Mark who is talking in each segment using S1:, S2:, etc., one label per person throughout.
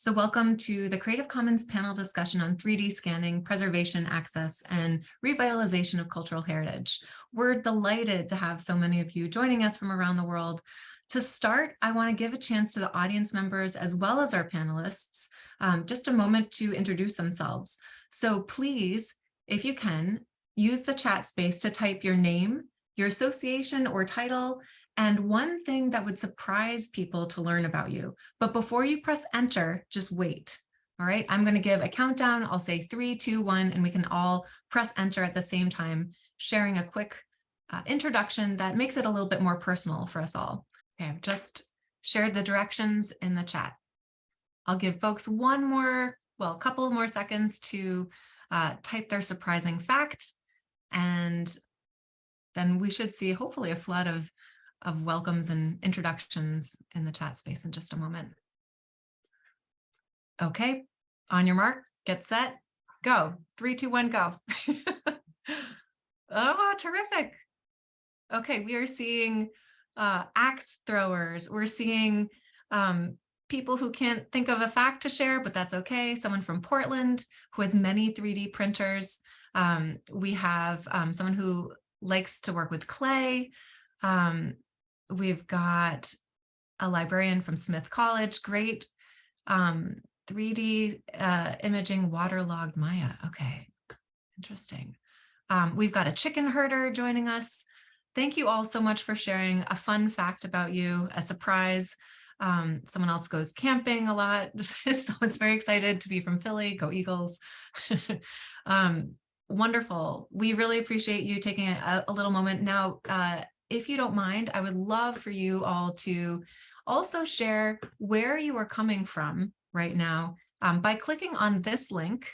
S1: So welcome to the Creative Commons panel discussion on 3D scanning, preservation, access, and revitalization of cultural heritage. We're delighted to have so many of you joining us from around the world. To start, I want to give a chance to the audience members as well as our panelists, um, just a moment to introduce themselves. So please, if you can, use the chat space to type your name, your association or title, and one thing that would surprise people to learn about you. But before you press enter, just wait. All right, I'm going to give a countdown. I'll say three, two, one, and we can all press enter at the same time, sharing a quick uh, introduction that makes it a little bit more personal for us all. Okay, I've just shared the directions in the chat. I'll give folks one more, well, a couple more seconds to uh, type their surprising fact, and then we should see hopefully a flood of of welcomes and introductions in the chat space in just a moment. Okay, on your mark, get set, go. Three, two, one, go. oh, terrific. Okay, we are seeing uh, axe throwers. We're seeing um, people who can't think of a fact to share, but that's okay. Someone from Portland who has many 3D printers. Um, we have um, someone who likes to work with clay. Um, We've got a librarian from Smith College, great um, 3D uh, imaging waterlogged Maya. Okay, interesting. Um, we've got a chicken herder joining us. Thank you all so much for sharing a fun fact about you, a surprise. Um, someone else goes camping a lot. Someone's very excited to be from Philly. Go Eagles. um, wonderful. We really appreciate you taking a, a little moment. Now, uh, if you don't mind, I would love for you all to also share where you are coming from right now um, by clicking on this link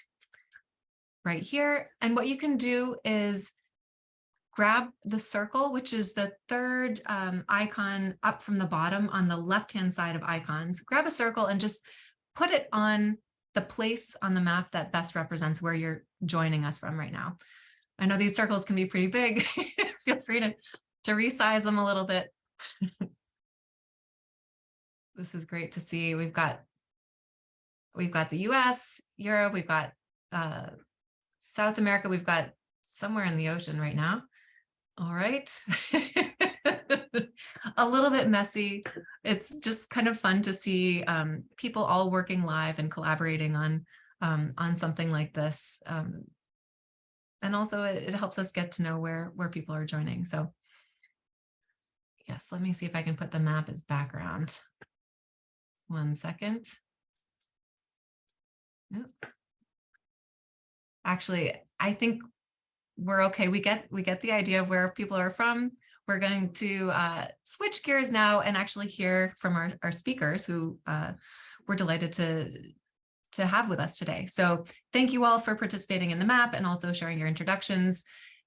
S1: right here. And what you can do is grab the circle, which is the third um, icon up from the bottom on the left-hand side of icons. Grab a circle and just put it on the place on the map that best represents where you're joining us from right now. I know these circles can be pretty big. Feel free to to resize them a little bit. this is great to see. We've got we've got the US, Europe, we've got uh, South America, we've got somewhere in the ocean right now. All right. a little bit messy. It's just kind of fun to see um, people all working live and collaborating on um, on something like this. Um, and also it, it helps us get to know where where people are joining. So Yes, let me see if I can put the map as background. One second. Actually, I think we're okay. We get we get the idea of where people are from. We're going to uh, switch gears now and actually hear from our, our speakers who uh, we're delighted to to have with us today. So thank you all for participating in the map and also sharing your introductions.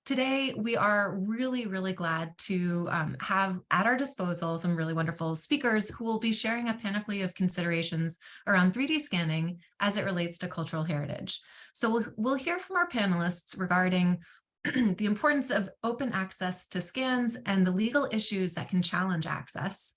S1: Today, we are really, really glad to um, have at our disposal some really wonderful speakers who will be sharing a panoply of considerations around 3D scanning as it relates to cultural heritage. So we'll, we'll hear from our panelists regarding the importance of open access to scans and the legal issues that can challenge access,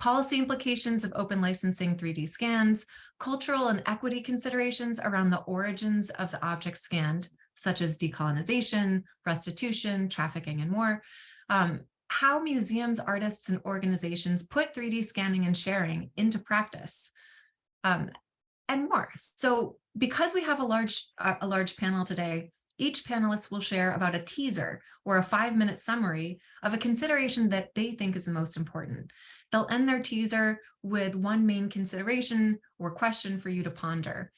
S1: policy implications of open licensing 3D scans, cultural and equity considerations around the origins of the object scanned, such as decolonization, restitution, trafficking, and more. Um, how museums, artists, and organizations put 3D scanning and sharing into practice, um, and more. So because we have a large, a large panel today, each panelist will share about a teaser or a five minute summary of a consideration that they think is the most important. They'll end their teaser with one main consideration or question for you to ponder.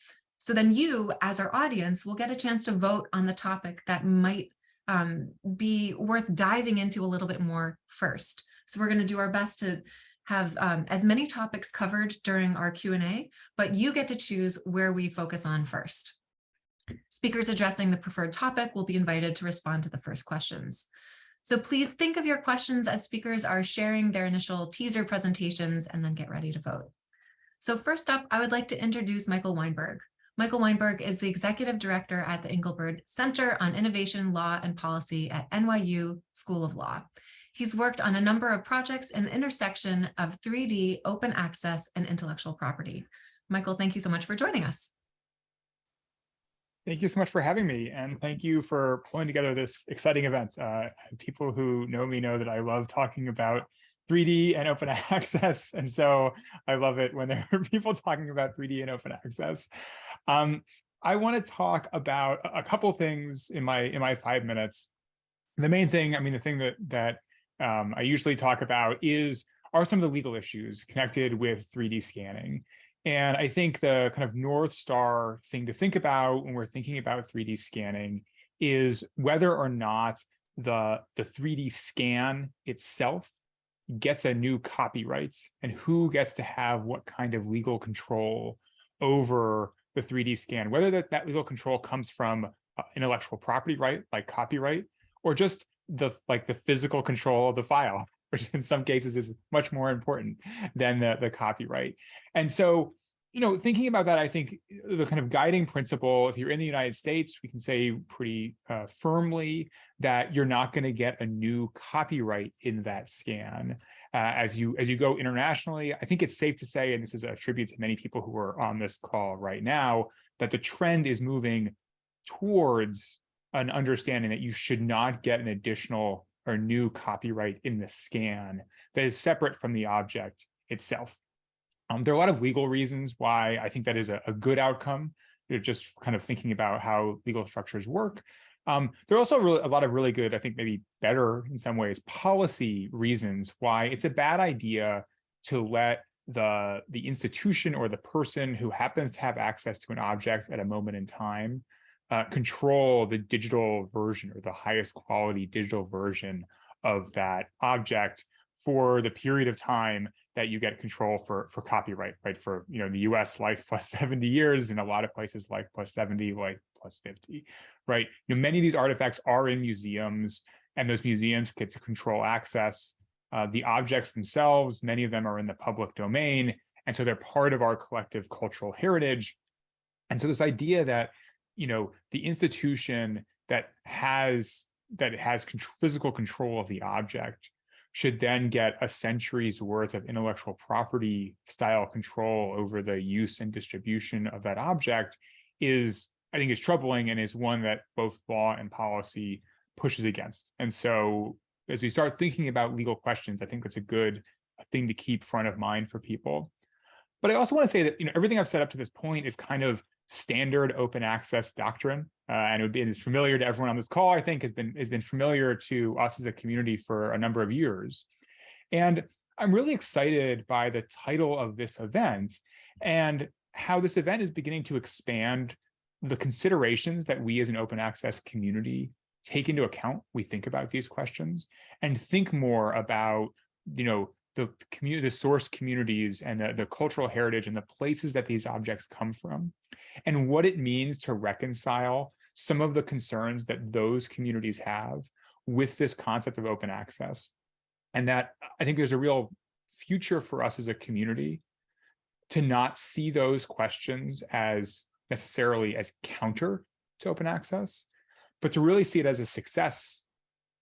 S1: So then you, as our audience, will get a chance to vote on the topic that might um, be worth diving into a little bit more first. So we're going to do our best to have um, as many topics covered during our Q&A, but you get to choose where we focus on first. Speakers addressing the preferred topic will be invited to respond to the first questions. So please think of your questions as speakers are sharing their initial teaser presentations and then get ready to vote. So first up, I would like to introduce Michael Weinberg. Michael Weinberg is the executive director at the Engelberg Center on Innovation, Law, and Policy at NYU School of Law. He's worked on a number of projects in the intersection of 3D, open access, and intellectual property. Michael, thank you so much for joining us.
S2: Thank you so much for having me, and thank you for pulling together this exciting event. Uh, people who know me know that I love talking about 3D and open access, and so I love it when there are people talking about 3D and open access. Um, I want to talk about a couple things in my in my five minutes. The main thing, I mean, the thing that that um, I usually talk about is are some of the legal issues connected with 3D scanning. And I think the kind of North Star thing to think about when we're thinking about 3D scanning is whether or not the, the 3D scan itself gets a new copyright and who gets to have what kind of legal control over the 3D scan, whether that, that legal control comes from uh, intellectual property right, like copyright, or just the like the physical control of the file which in some cases is much more important than the, the copyright. And so, you know, thinking about that, I think the kind of guiding principle, if you're in the United States, we can say pretty uh, firmly that you're not going to get a new copyright in that scan. Uh, as you as you go internationally, I think it's safe to say, and this is a tribute to many people who are on this call right now, that the trend is moving towards an understanding that you should not get an additional or new copyright in the scan that is separate from the object itself. Um, there are a lot of legal reasons why I think that is a, a good outcome. You're just kind of thinking about how legal structures work. Um, there are also really, a lot of really good, I think maybe better in some ways, policy reasons why it's a bad idea to let the, the institution or the person who happens to have access to an object at a moment in time uh, control the digital version or the highest quality digital version of that object for the period of time that you get control for for copyright, right? For you know the U.S. life plus 70 years, in a lot of places life plus 70, life plus 50, right? You know, many of these artifacts are in museums, and those museums get to control access. Uh, the objects themselves, many of them are in the public domain, and so they're part of our collective cultural heritage. And so this idea that you know, the institution that has that has physical control of the object should then get a century's worth of intellectual property style control over the use and distribution of that object is, I think, is troubling and is one that both law and policy pushes against. And so as we start thinking about legal questions, I think that's a good thing to keep front of mind for people. But I also want to say that you know everything I've said up to this point is kind of standard open access doctrine, uh, and it would be is familiar to everyone on this call. I think has been has been familiar to us as a community for a number of years, and I'm really excited by the title of this event and how this event is beginning to expand the considerations that we as an open access community take into account we think about these questions and think more about you know the community, the source communities and the, the cultural heritage and the places that these objects come from and what it means to reconcile some of the concerns that those communities have with this concept of open access. And that I think there's a real future for us as a community to not see those questions as necessarily as counter to open access, but to really see it as a success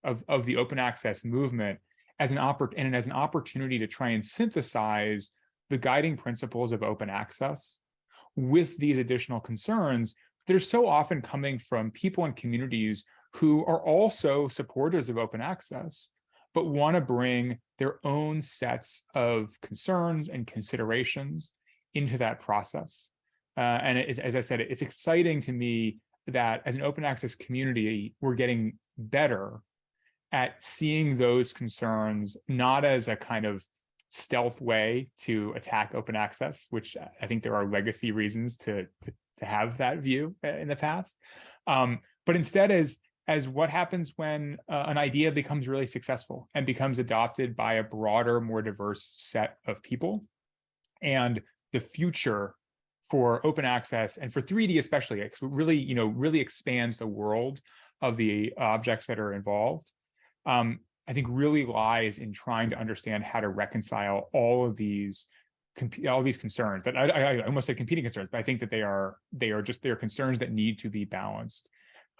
S2: of, of the open access movement as an and as an opportunity to try and synthesize the guiding principles of open access with these additional concerns that are so often coming from people and communities who are also supporters of open access, but want to bring their own sets of concerns and considerations into that process. Uh, and it, as I said, it's exciting to me that as an open access community, we're getting better at seeing those concerns not as a kind of stealth way to attack open access, which I think there are legacy reasons to, to have that view in the past, um, but instead as, as what happens when uh, an idea becomes really successful and becomes adopted by a broader, more diverse set of people. And the future for open access and for 3D especially, it really, you know, really expands the world of the objects that are involved um, I think really lies in trying to understand how to reconcile all of these all these concerns that I, I, I almost say competing concerns, but I think that they are they are just they are concerns that need to be balanced.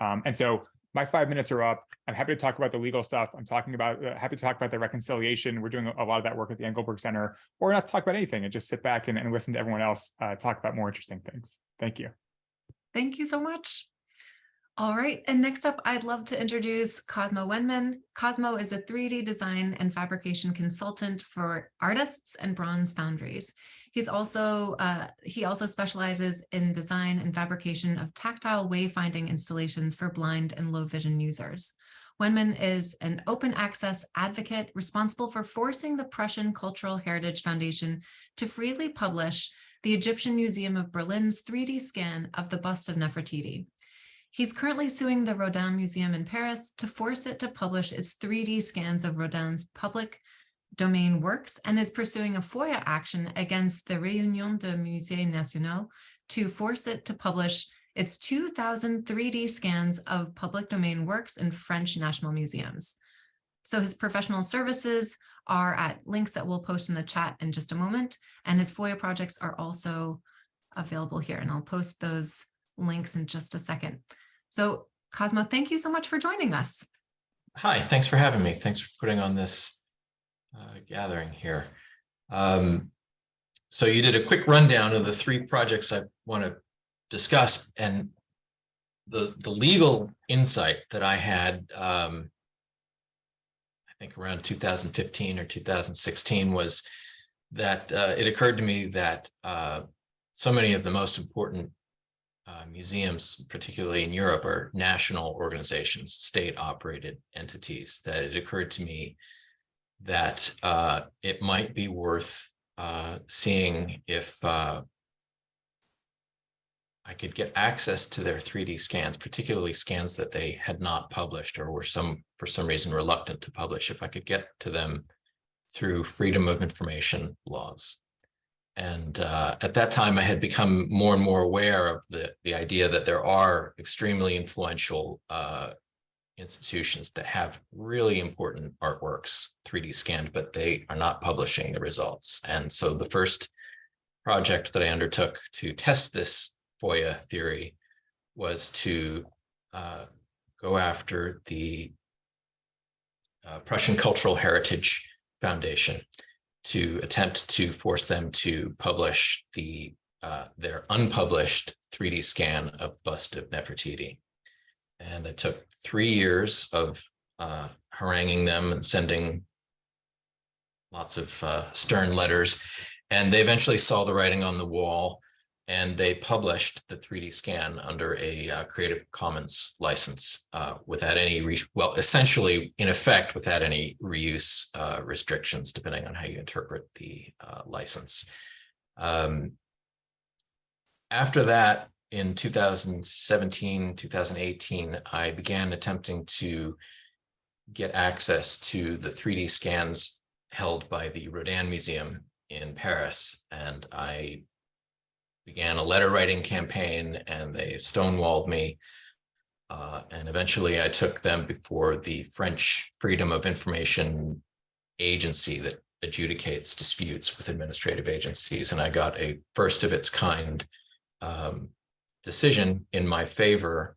S2: Um, and so my five minutes are up. I'm happy to talk about the legal stuff. I'm talking about, uh, happy to talk about the reconciliation. We're doing a lot of that work at the Engelberg Center, or not talk about anything and just sit back and, and listen to everyone else uh, talk about more interesting things. Thank you.
S1: Thank you so much. All right, and next up, I'd love to introduce Cosmo Wenman. Cosmo is a 3D design and fabrication consultant for artists and bronze foundries. He's also, uh, he also specializes in design and fabrication of tactile wayfinding installations for blind and low vision users. Wenman is an open access advocate responsible for forcing the Prussian Cultural Heritage Foundation to freely publish the Egyptian Museum of Berlin's 3D scan of the bust of Nefertiti. He's currently suing the Rodin Museum in Paris to force it to publish its 3D scans of Rodin's public domain works and is pursuing a FOIA action against the Réunion de Musées Nationaux to force it to publish its 2000 3D scans of public domain works in French national museums. So his professional services are at links that we'll post in the chat in just a moment, and his FOIA projects are also available here, and I'll post those links in just a second. So Cosmo, thank you so much for joining us.
S3: Hi, thanks for having me. Thanks for putting on this uh, gathering here. Um, so you did a quick rundown of the three projects I want to discuss and the, the legal insight that I had, um, I think around 2015 or 2016 was that uh, it occurred to me that uh, so many of the most important uh, museums, particularly in Europe, are national organizations, state operated entities, that it occurred to me that uh, it might be worth uh, seeing if uh, I could get access to their 3D scans, particularly scans that they had not published or were some for some reason reluctant to publish, if I could get to them through freedom of information laws. And uh, at that time, I had become more and more aware of the, the idea that there are extremely influential uh, institutions that have really important artworks 3D scanned, but they are not publishing the results. And so the first project that I undertook to test this FOIA theory was to uh, go after the uh, Prussian Cultural Heritage Foundation to attempt to force them to publish the uh, their unpublished 3D scan of bust of Nefertiti. And it took three years of uh, haranguing them and sending lots of uh, stern letters. And they eventually saw the writing on the wall and they published the 3D scan under a uh, Creative Commons license uh, without any, well, essentially, in effect, without any reuse uh, restrictions, depending on how you interpret the uh, license. Um, after that, in 2017, 2018, I began attempting to get access to the 3D scans held by the Rodin Museum in Paris. And I began a letter writing campaign and they stonewalled me. Uh, and eventually I took them before the French Freedom of Information Agency that adjudicates disputes with administrative agencies. And I got a first of its kind um, decision in my favor,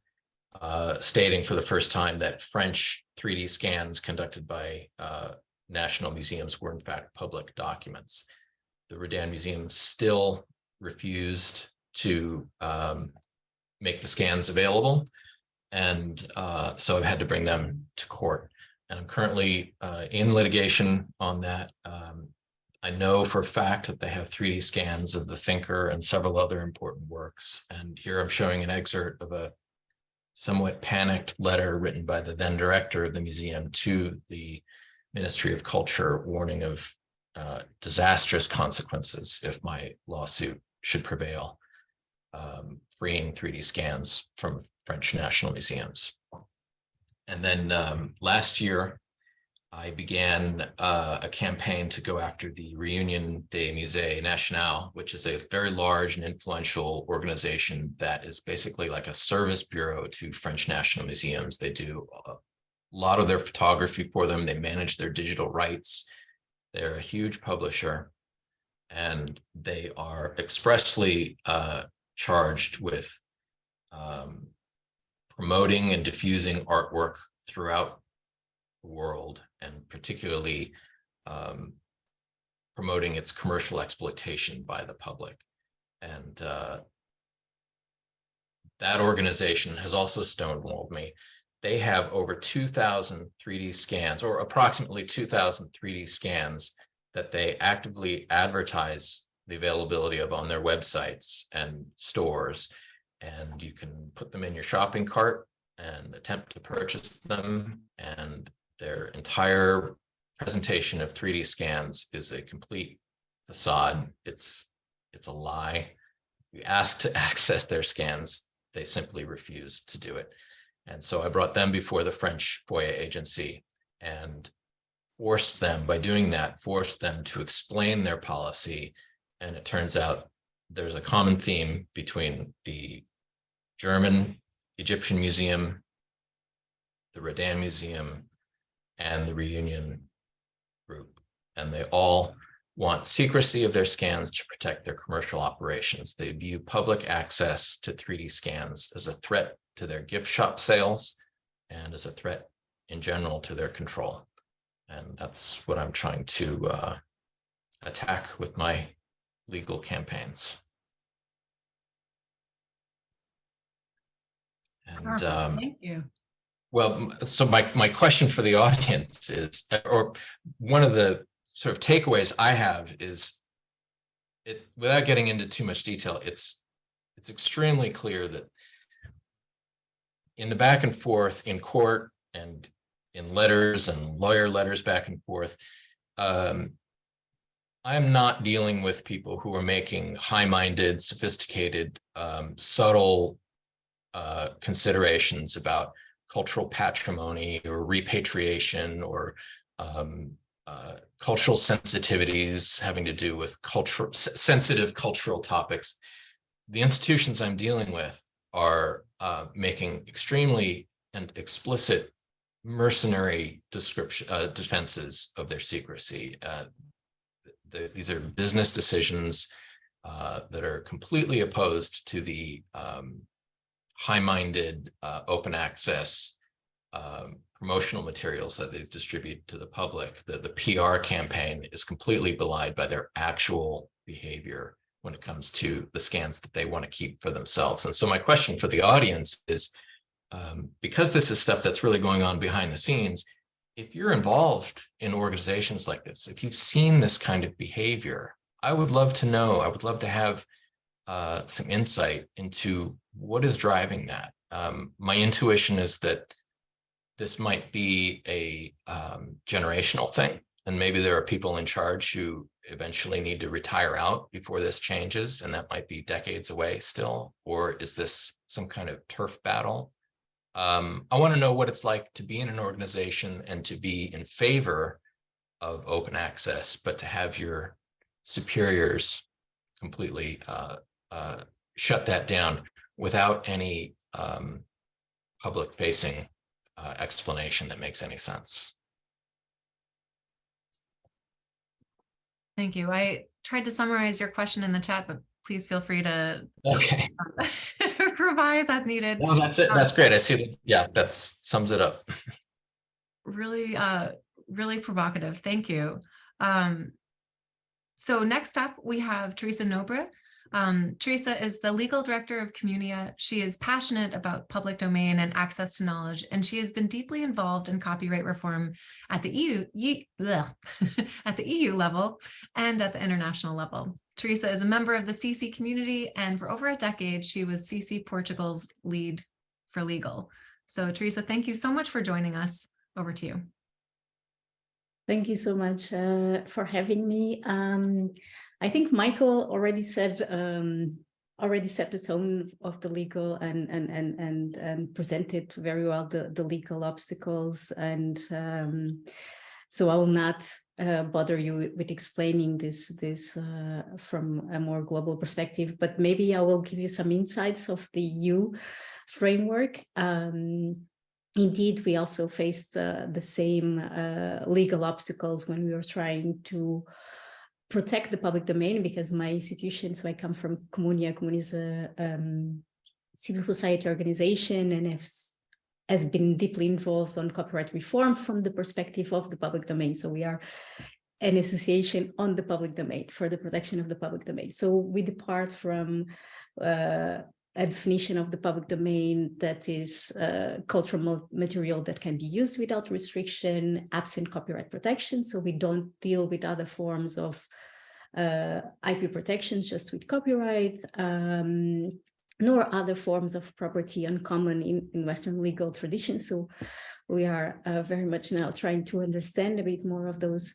S3: uh, stating for the first time that French 3D scans conducted by uh, national museums were in fact public documents. The Rodin Museum still refused to um, make the scans available. And uh, so I've had to bring them to court. And I'm currently uh, in litigation on that. Um, I know for a fact that they have 3D scans of the Thinker and several other important works. And here I'm showing an excerpt of a somewhat panicked letter written by the then director of the museum to the Ministry of Culture warning of uh, disastrous consequences if my lawsuit should prevail, um, freeing 3D scans from French national museums. And then um, last year, I began uh, a campaign to go after the Réunion des Musées Nationaux, which is a very large and influential organization that is basically like a service bureau to French national museums. They do a lot of their photography for them. They manage their digital rights. They're a huge publisher and they are expressly uh, charged with um, promoting and diffusing artwork throughout the world and particularly um, promoting its commercial exploitation by the public. And uh, that organization has also stonewalled me. They have over 2,000 3D scans or approximately 2,000 3D scans that they actively advertise the availability of on their websites and stores. And you can put them in your shopping cart and attempt to purchase them. And their entire presentation of 3D scans is a complete facade. It's it's a lie. If you ask to access their scans, they simply refuse to do it. And so I brought them before the French FOIA agency and forced them, by doing that, forced them to explain their policy. And it turns out there's a common theme between the German Egyptian Museum, the Rodin Museum, and the Reunion Group. And they all want secrecy of their scans to protect their commercial operations. They view public access to 3D scans as a threat to their gift shop sales and as a threat in general to their control. And that's what I'm trying to uh, attack with my legal campaigns. And um,
S1: Thank you.
S3: well, so my, my question for the audience is, or one of the sort of takeaways I have is it, without getting into too much detail, it's, it's extremely clear that in the back and forth in court and in letters and lawyer letters back and forth, um, I'm not dealing with people who are making high-minded, sophisticated, um, subtle uh, considerations about cultural patrimony or repatriation or um, uh, cultural sensitivities having to do with cultural sensitive cultural topics. The institutions I'm dealing with are uh, making extremely and explicit mercenary description uh, defenses of their secrecy. Uh, the, these are business decisions uh, that are completely opposed to the um, high-minded uh, open access um, promotional materials that they've distributed to the public. The, the PR campaign is completely belied by their actual behavior when it comes to the scans that they want to keep for themselves. And so my question for the audience is, um, because this is stuff that's really going on behind the scenes, if you're involved in organizations like this, if you've seen this kind of behavior, I would love to know, I would love to have uh, some insight into what is driving that. Um, my intuition is that this might be a um, generational thing, and maybe there are people in charge who eventually need to retire out before this changes, and that might be decades away still, or is this some kind of turf battle? Um, I want to know what it's like to be in an organization and to be in favor of open access, but to have your superiors completely uh, uh, shut that down without any um, public facing uh, explanation that makes any sense.
S1: Thank you. I tried to summarize your question in the chat, but please feel free to
S3: Okay,
S1: revise as needed.
S3: well, that's it. That's great. I see. Yeah, that sums it up.
S1: really uh really provocative thank you um so next up we have teresa nobre um teresa is the legal director of communia she is passionate about public domain and access to knowledge and she has been deeply involved in copyright reform at the eu at the eu level and at the international level teresa is a member of the cc community and for over a decade she was cc portugal's lead for legal so teresa thank you so much for joining us over to you.
S4: Thank you so much uh, for having me. Um, I think Michael already said um, already set the tone of the legal and and and and, and presented very well the the legal obstacles and um, so I will not uh, bother you with explaining this this uh, from a more global perspective, but maybe I will give you some insights of the EU framework. Um, indeed, we also faced uh, the same uh, legal obstacles when we were trying to protect the public domain because my institution, so I come from Communia, Communia is a um, civil society organization and has, has been deeply involved on copyright reform from the perspective of the public domain. So we are an association on the public domain for the protection of the public domain. So we depart from uh, a definition of the public domain that is uh, cultural material that can be used without restriction, absent copyright protection. So we don't deal with other forms of IP protections just with copyright, um, nor other forms of property uncommon in, in Western legal traditions. So we are uh, very much now trying to understand a bit more of those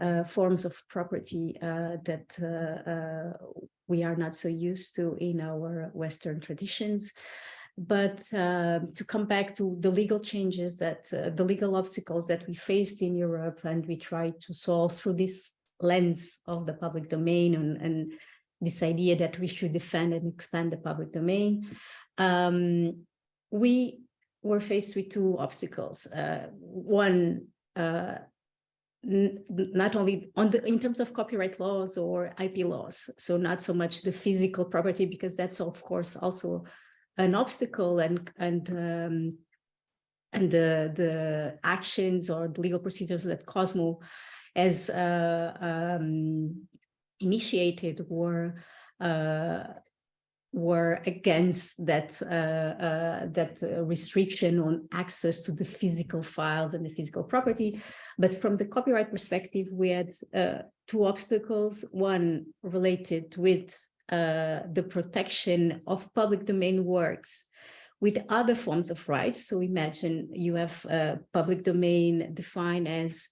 S4: uh, forms of property uh, that uh, uh, we are not so used to in our Western traditions. But to come back to the legal changes that uh, the legal obstacles that we faced in Europe and we try to solve through this lens of the public domain and, and this idea that we should defend and expand the public domain, um, we were faced with two obstacles. Uh, one, uh, not only on the in terms of copyright laws or IP laws, so not so much the physical property because that's of course also an obstacle and and um, and the the actions or the legal procedures that Cosmo uh, um, initiated were uh, were against that uh, uh, that restriction on access to the physical files and the physical property. But from the copyright perspective, we had uh, two obstacles. One related with uh, the protection of public domain works with other forms of rights. So imagine you have uh, public domain defined as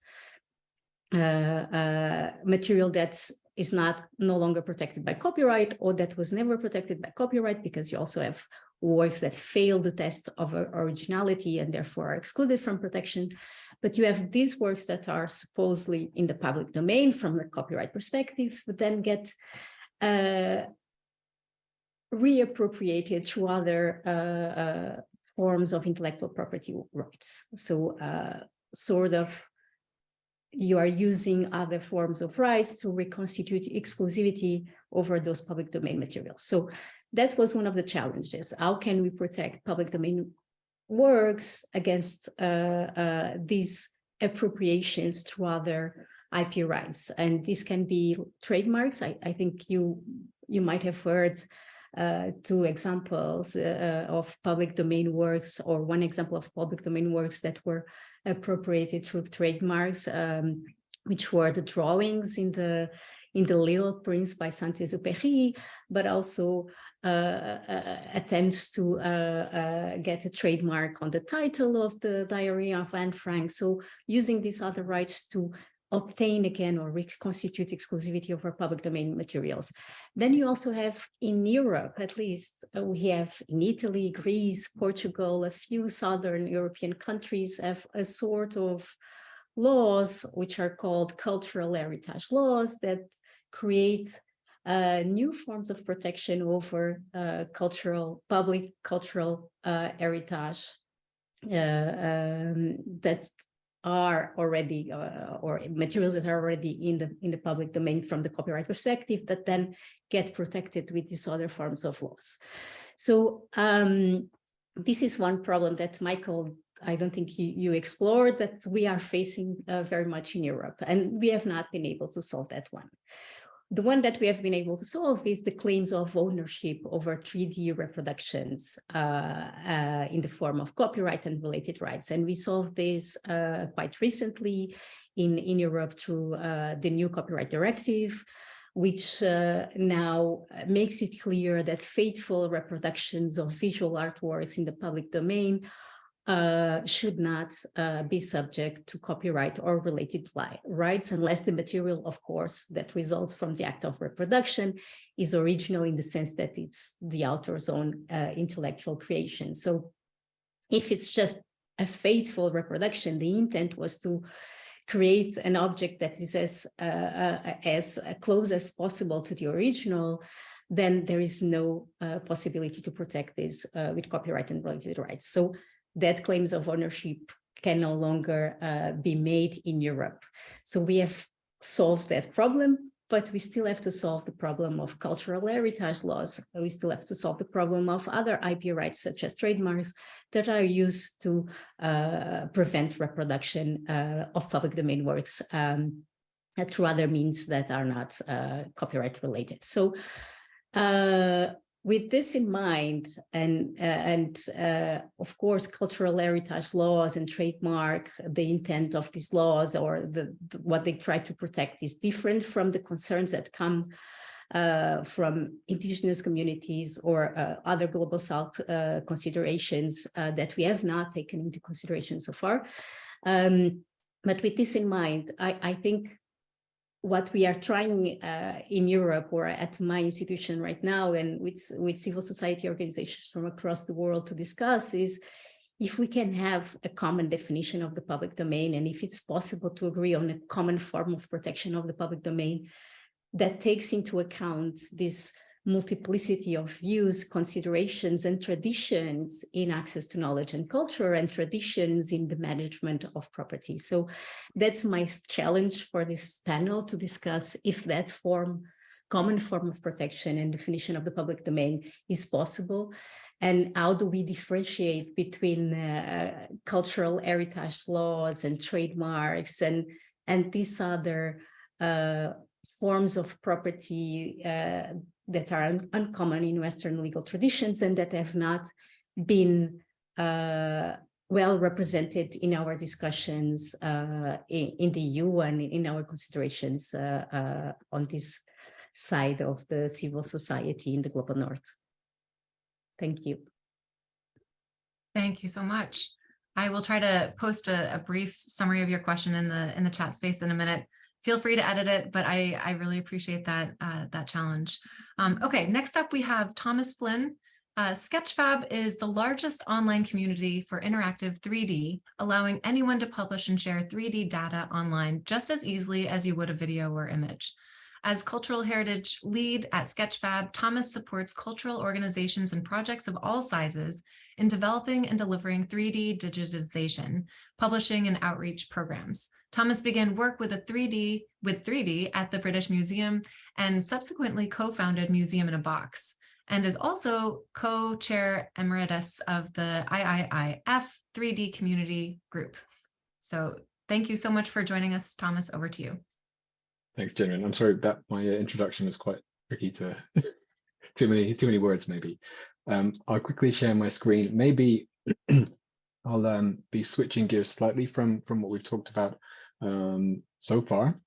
S4: material that's is not no longer protected by copyright or that was never protected by copyright because you also have works that fail the test of originality and therefore are excluded from protection. But you have these works that are supposedly in the public domain from the copyright perspective, but then get uh, reappropriated through other uh, uh, forms of intellectual property rights. So uh, sort of you are using other forms of rights to reconstitute exclusivity over those public domain materials. So that was one of the challenges. How can we protect public domain works against uh, uh, these appropriations to other IP rights? And this can be trademarks. I, I think you, you might have heard uh, two examples uh, of public domain works or one example of public domain works that were appropriated through trademarks, um, which were the drawings in the in the Little Prince by Saint-Exupéry, but also uh, uh, attempts to uh, uh, get a trademark on the title of the Diary of Anne Frank. So using these other rights to obtain again or reconstitute exclusivity over public domain materials. Then you also have in Europe, at least uh, we have in Italy, Greece, Portugal, a few southern European countries have a sort of laws which are called cultural heritage laws that create uh, new forms of protection over uh, cultural, public cultural uh, heritage uh, um, that are already uh, or materials that are already in the in the public domain from the copyright perspective that then get protected with these other forms of laws. So um, this is one problem that Michael, I don't think you, you explored that we are facing uh, very much in Europe and we have not been able to solve that one. The one that we have been able to solve is the claims of ownership over 3D reproductions uh, uh, in the form of copyright and related rights. And we solved this uh, quite recently in, in Europe through uh, the new copyright directive, which uh, now makes it clear that faithful reproductions of visual artworks in the public domain uh, should not uh, be subject to copyright or related rights unless the material, of course, that results from the act of reproduction is original in the sense that it's the author's own uh, intellectual creation. So if it's just a faithful reproduction, the intent was to create an object that is as, uh, uh, as close as possible to the original, then there is no uh, possibility to protect this with copyright and related rights. So that claims of ownership can no longer uh, be made in Europe. So we have solved that problem but we still have to solve the problem of cultural heritage laws. We still have to solve the problem of other IP rights, such as trademarks, that are used to uh, prevent reproduction uh, of public domain works um, through other means that are not uh, copyright related. So uh, with this in mind, and uh, and uh, of course, cultural heritage laws and trademark, the intent of these laws or the, the what they try to protect is different from the concerns that come uh, from indigenous communities or uh, other global south uh, considerations uh, that we have not taken into consideration so far. Um, but with this in mind, I, I think what we are trying uh, in Europe or at my institution right now and with, with civil society organizations from across the world to discuss is if we can have a common definition of the public domain and if it's possible to agree on a common form of protection of the public domain that takes into account this multiplicity of views, considerations, and traditions in access to knowledge and culture and traditions in the management of property. So that's my challenge for this panel to discuss if that form, common form of protection and definition of the public domain is possible. And how do we differentiate between uh, cultural heritage laws and trademarks and, and these other uh, forms of property uh, that are un uncommon in Western legal traditions and that have not been uh, well represented in our discussions uh, in, in, the EU and in our considerations uh, uh, on this side of the civil society in the global north. Thank you.
S1: Thank you so much. I will try to post a, a brief summary of your question in the in the chat space in a minute feel free to edit it, but I, I really appreciate that, uh, that challenge. Um, okay, next up we have Thomas Flynn. Uh, Sketchfab is the largest online community for interactive 3D, allowing anyone to publish and share 3D data online just as easily as you would a video or image. As cultural heritage lead at Sketchfab, Thomas supports cultural organizations and projects of all sizes in developing and delivering 3D digitization, publishing and outreach programs. Thomas began work with a 3D with 3D at the British Museum and subsequently co-founded Museum in a Box and is also co-chair emeritus of the IIIF 3D community group. So thank you so much for joining us, Thomas, over to you.
S5: Thanks, Jen. I'm sorry that my uh, introduction was quite tricky to too many too many words maybe. Um, I'll quickly share my screen. Maybe I'll um, be switching gears slightly from from what we've talked about um, so far.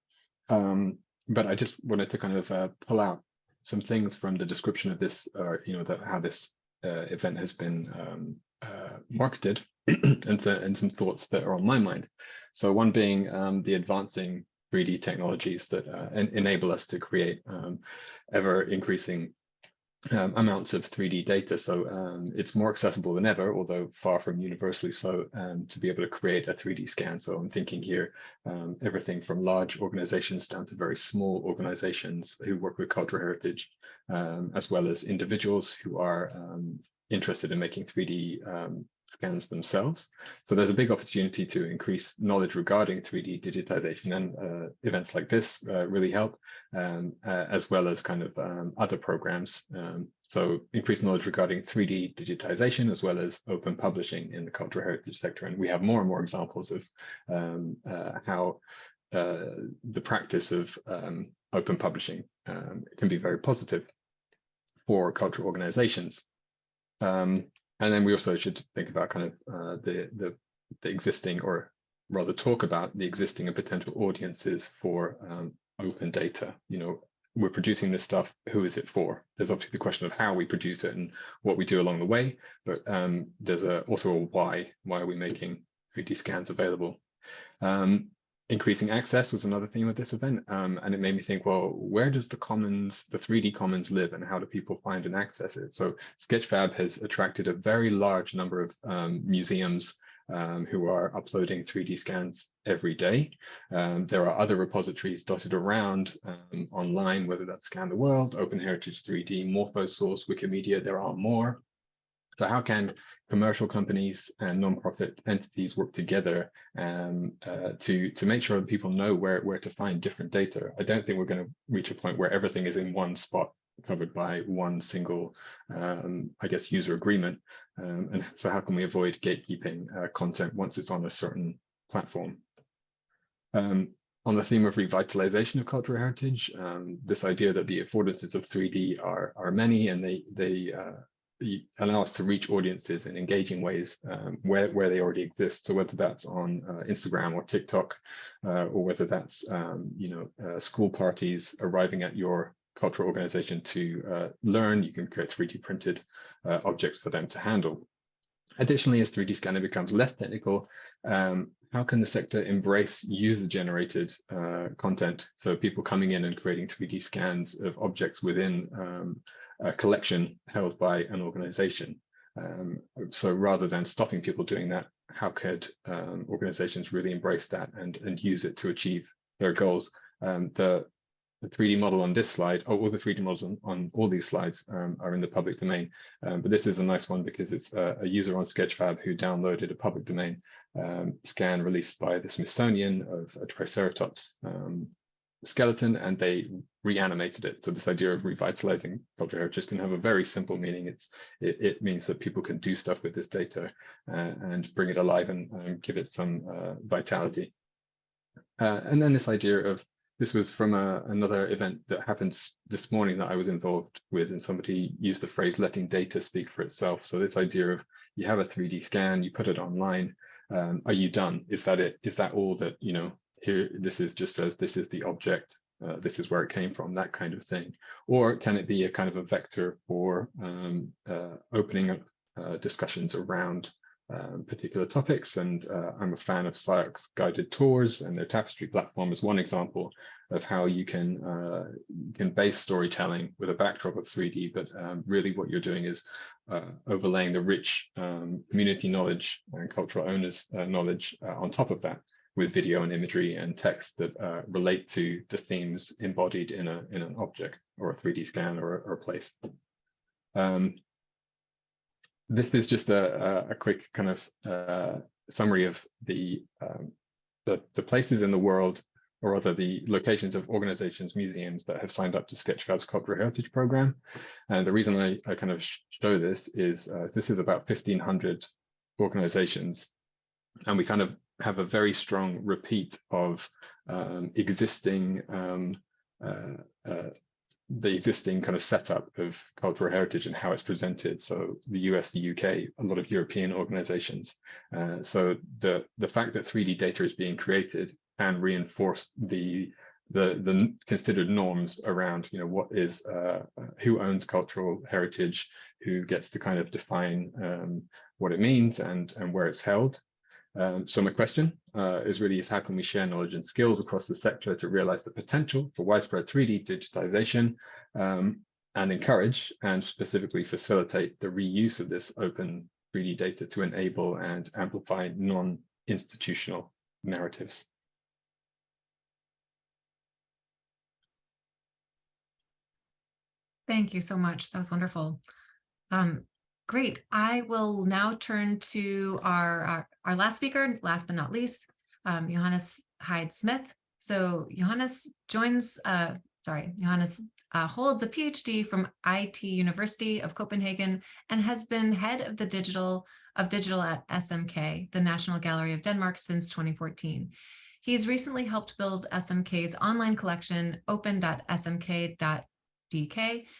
S5: Um, but I just wanted to kind of uh, pull out some things from the description of this, or you know, that how this uh, event has been um, uh, marketed, and, to, and some thoughts that are on my mind. So one being um, the advancing 3D technologies that uh, en enable us to create um, ever increasing um, amounts of 3D data. So um, it's more accessible than ever, although far from universally so, um, to be able to create a 3D scan. So I'm thinking here, um, everything from large organizations down to very small organizations who work with cultural heritage, um, as well as individuals who are um, interested in making 3D scans themselves. So there's a big opportunity to increase knowledge regarding 3D digitization and uh, events like this uh, really help, um, uh, as well as kind of um, other programs. Um, so increased knowledge regarding 3D digitization, as well as open publishing in the cultural heritage sector. And we have more and more examples of um, uh, how uh, the practice of um, open publishing um, can be very positive for cultural organizations. Um, and then we also should think about kind of uh, the, the, the existing or rather talk about the existing and potential audiences for um, open data. You know, we're producing this stuff, who is it for? There's obviously the question of how we produce it and what we do along the way, but um, there's a, also a why. Why are we making 3D scans available? Um, increasing access was another theme of this event. Um, and it made me think, well, where does the commons, the 3D commons live and how do people find and access it? So Sketchfab has attracted a very large number of um, museums um, who are uploading 3D scans every day. Um, there are other repositories dotted around um, online, whether that's Scan the World, Open Heritage 3D, Morphosource, Wikimedia, there are more. So how can commercial companies and nonprofit entities work together um, uh, to to make sure that people know where where to find different data? I don't think we're going to reach a point where everything is in one spot covered by one single, um, I guess, user agreement. Um, and so how can we avoid gatekeeping uh, content once it's on a certain platform? Um, on the theme of revitalization of cultural heritage, um, this idea that the affordances of 3D are, are many and they, they uh, allow us to reach audiences in engaging ways um, where, where they already exist. So whether that's on uh, Instagram or TikTok, uh, or whether that's, um, you know, uh, school parties arriving at your cultural organization to uh, learn, you can create 3D printed uh, objects for them to handle. Additionally, as 3D scanning becomes less technical, um, how can the sector embrace user-generated uh, content? So people coming in and creating 3D scans of objects within um, a collection held by an organization. Um, so rather than stopping people doing that, how could um, organizations really embrace that and, and use it to achieve their goals? Um, the, the 3D model on this slide, or all the 3D models on, on all these slides um, are in the public domain. Um, but this is a nice one because it's a, a, user on Sketchfab who downloaded a public domain um, scan released by the Smithsonian of a Triceratops skeleton, and they reanimated it. So this idea of revitalizing cultural heritage can have a very simple meaning. It's it, it means that people can do stuff with this data uh, and bring it alive and, and give it some uh, vitality. Uh, and then this idea of this was from a, another event that happened this morning that I was involved with, and somebody used the phrase letting data speak for itself. So this idea of you have a 3D scan, you put it online, um, are you done? Is that it? Is that all that, you know, here, this is just says this is the object, uh, this is where it came from, that kind of thing. Or can it be a kind of a vector for um, uh, opening up uh, discussions around um, particular topics. And uh, I'm a fan of CyArk's guided tours and their tapestry platform is one example of how you can uh, you can base storytelling with a backdrop of 3D, but um, really what you're doing is uh, overlaying the rich um, community knowledge and cultural owners knowledge on top of that with video and imagery and text that uh, relate to the themes embodied in a in an object or a 3D scan or, or a place. Um, this is just a, a, quick kind of uh, summary of the, um, the, the places in the world, or rather the locations of organizations, museums that have signed up to Sketchfab's Cultural Heritage Program. And the reason I, I kind of show this is uh, this is about 1,500 organizations. And we kind of have a very strong repeat of um, existing um, uh, uh, the existing kind of setup of cultural heritage and how it's presented. So the US, the UK, a lot of European organizations. Uh, so the, the fact that 3D data is being created and reinforce the the the considered norms around you know what is uh, who owns cultural heritage who gets to kind of define um, what it means and and where it's held um, so my question uh, is really is how can we share knowledge and skills across the sector to realize the potential for widespread 3D digitization um, and encourage and specifically facilitate the reuse of this open 3D data to enable and amplify non-institutional narratives.
S1: Thank you so much. That was wonderful. Um, Great. I will now turn to our, our, our last speaker, last but not least, um, Jonas Heide Smith. So Jonas joins, uh, sorry, Jonas uh, holds a PhD from IT University of Copenhagen and has been head of the digital of digital at SMK, the National Gallery of Denmark since 2014. He's recently helped build SMK's online collection open.smk.dk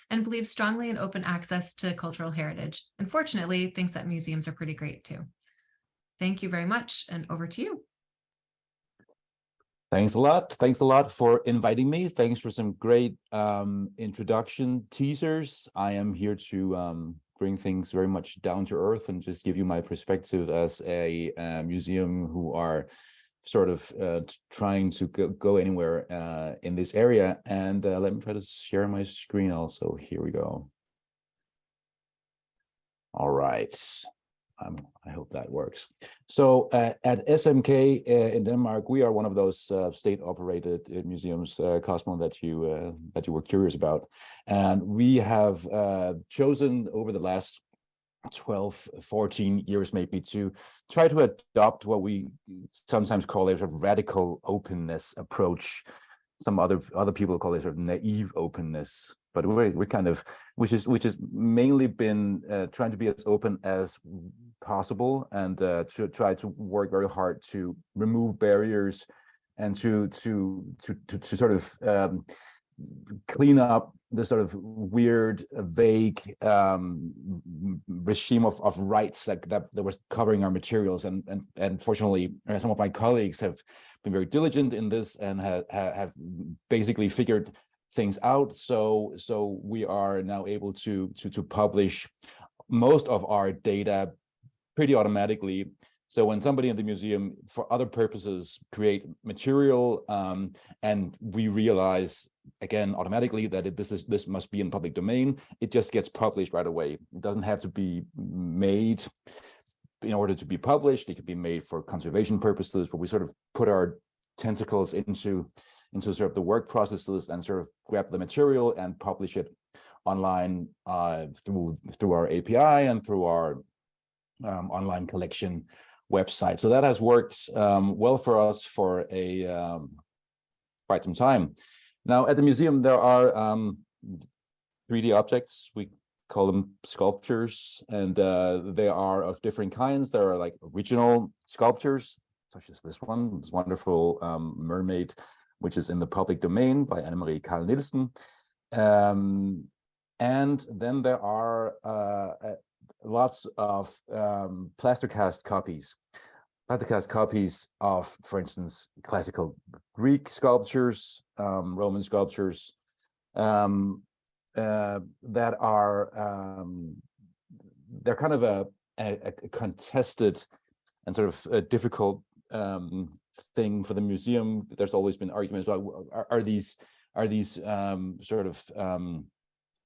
S1: and believes strongly in open access to cultural heritage. Unfortunately, thinks that museums are pretty great too. Thank you very much and over to you.
S6: Thanks a lot. Thanks a lot for inviting me. Thanks for some great um, introduction teasers. I am here to um, bring things very much down to earth and just give you my perspective as a, uh, museum who are sort of uh, trying to go, go anywhere uh, in this area. And uh, let me try to share my screen also. Here we go. All right. Um, I hope that works. So uh, at SMK uh, in Denmark, we are one of those uh, state-operated museums, Cosmo, that you that you were curious about, and we have chosen over the last 12, 14 years maybe to try to adopt what we sometimes call a sort of radical openness approach. Some other other people call it sort of naive openness, but we're we're kind of which is which has mainly been uh, trying to be as open as possible and uh, to try to work very hard to remove barriers and to to to to, to sort of um, clean up the sort of weird, vague um, regime of, of rights that, that, that was covering our materials. And, and, and fortunately, uh, some of my colleagues have been very diligent in this and have, have basically figured things out. So, so we are now able to, to, to publish most of our data pretty automatically so when somebody in the museum, for other purposes, create material, um, and we realize again automatically that it, this is this must be in public domain, it just gets published right away. It doesn't have to be made in order to be published. It could be made for conservation purposes, but we sort of put our tentacles into into sort of the work processes and sort of grab the material and publish it online uh, through through our API and through our um, online collection website. So that has worked um, well for us for a um, quite some time. Now at the museum, there are um, 3D objects. We call them sculptures, and uh, they are of different kinds. There are like original sculptures, such as this one, this wonderful um, mermaid, which is in the public domain by Annemarie Carl Nielsen. Um, and then there are uh, lots of um, plaster cast copies, plaster cast copies of, for instance, classical Greek sculptures, um, Roman sculptures um, uh, that are um, they're kind of a, a, a, contested and sort of a difficult um, thing for the museum. There's always been arguments about are, are these are these um, sort of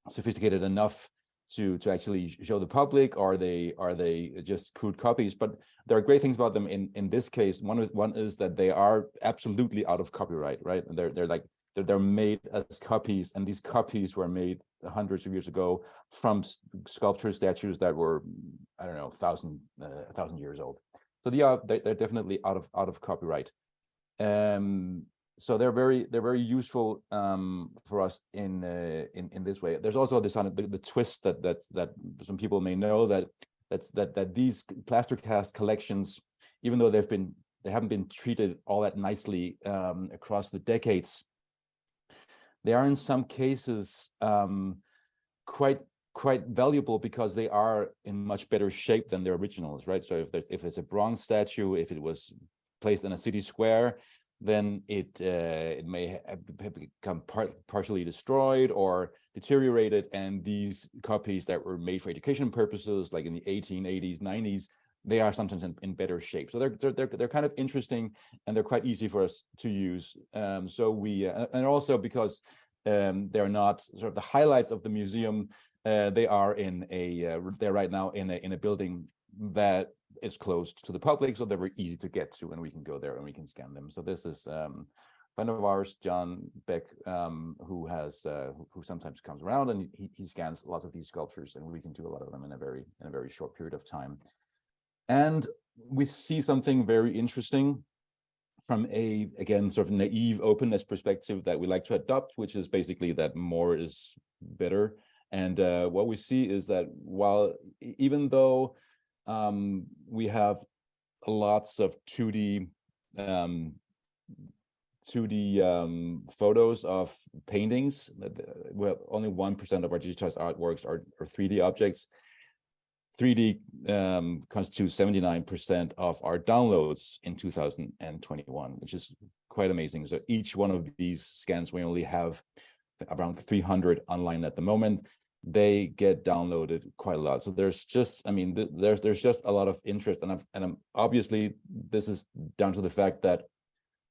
S6: sophisticated enough to to actually show the public? Are they are they just crude copies? But there are great things about them in in this case. One one is that they are absolutely out of copyright right? They're they're like they're, they're made as copies and these copies were made hundreds of years ago from sculpture statues that were i don't know thousand uh, thousand years old so they are they, they're definitely out of out of copyright um so they're very they're very useful um, for us in uh, in in this way. There's also this on the, the twist that that that some people may know that that's that that these plaster cast collections, even though they've been they haven't been treated all that nicely um, across the decades, they are in some cases um, quite quite valuable because they are in much better shape than their originals, right? So if there's if it's a bronze statue, if it was placed in a city square, then it uh, it may have become part, partially destroyed or deteriorated. And these copies that were made for education purposes, like in the 1880s, 90s, they are sometimes in, in better shape. So they're, they're they're kind of interesting and they're quite easy for us to use. Um, so we uh, and also because um, they're not sort of the highlights of the museum. Uh, they are in a uh, they're right now in a in a building that is closed to the public, so they're very easy to get to, and we can go there and we can scan them. So this is um, a friend of ours, John Beck, um, who has uh, who, who, sometimes comes around and he, he scans lots of these sculptures, and we can do a lot of them in a very in a very short period of time. And we see something very interesting from a again sort of naive openness perspective that we like to adopt, which is basically that more is better. And uh, what we see is that while even though um, we have lots of 2D um, 2D um, photos of paintings. Well, only 1% of our digitized artworks are, are 3D objects. 3D um, constitutes 79% of our downloads in 2021, which is quite amazing. So each one of these scans, we only have around 300 online at the moment they get downloaded quite a lot. So there's just, I mean, th there's there's just a lot of interest, and I'm, and I'm obviously this is down to the fact that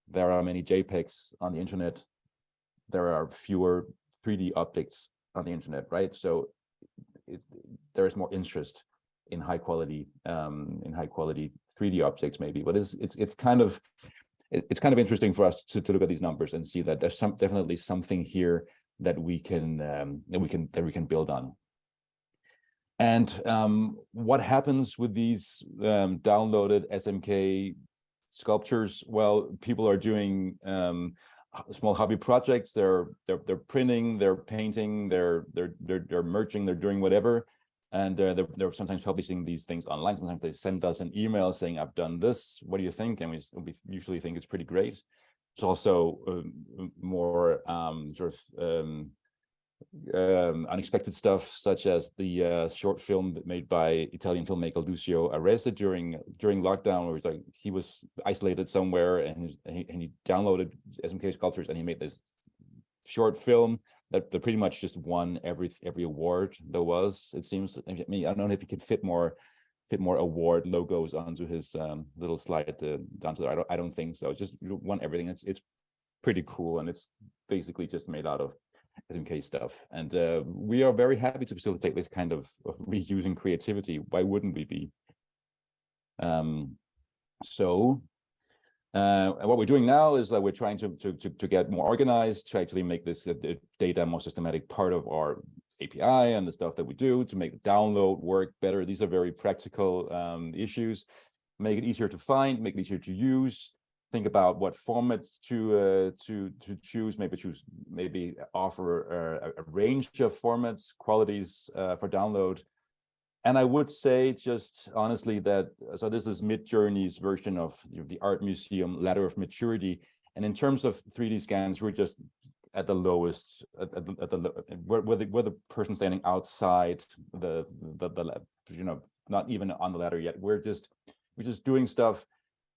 S6: there are many JPEGs on the internet. There are fewer 3D objects on the internet, right? So it, there is more interest in high quality um, in high quality 3D objects, maybe, but it's it's it's kind of it's kind of interesting for us to, to look at these numbers and see that there's some definitely something here that we can um, that we can that we can build on. And um, what happens with these um, downloaded SMK sculptures? Well, people are doing um, small hobby projects. They're they're they're printing, they're painting, they're they're they're they're merging, they're doing whatever, and uh, they're they're sometimes publishing these things online. Sometimes they send us an email saying, "I've done this. What do you think?" And we, we usually think it's pretty great. It's also um, more um, sort of um, um, unexpected stuff, such as the uh, short film made by Italian filmmaker Lucio Arese during during lockdown, where like he was isolated somewhere and he, and he downloaded SMK sculptures and he made this short film that, that pretty much just won every every award there was. It seems. I mean, I don't know if he could fit more fit more award logos onto his um, little slide uh, down to there. I don't I don't think so. Just won everything. It's it's pretty cool and it's basically just made out of SMK stuff. And uh, we are very happy to facilitate this kind of, of reusing creativity. Why wouldn't we be? Um, so uh, and what we're doing now is that we're trying to, to, to, to get more organized, to actually make this uh, data more systematic part of our API and the stuff that we do to make the download work better. These are very practical um, issues. Make it easier to find, make it easier to use, think about what format to uh, to to choose. Maybe choose maybe offer a, a range of formats, qualities uh, for download. And I would say just honestly that so this is Midjourney's version of the art museum ladder of maturity. And in terms of 3D scans, we're just at the lowest at, the- at the where, where the where the person standing outside the the, the you know not even on the ladder yet. We're just we're just doing stuff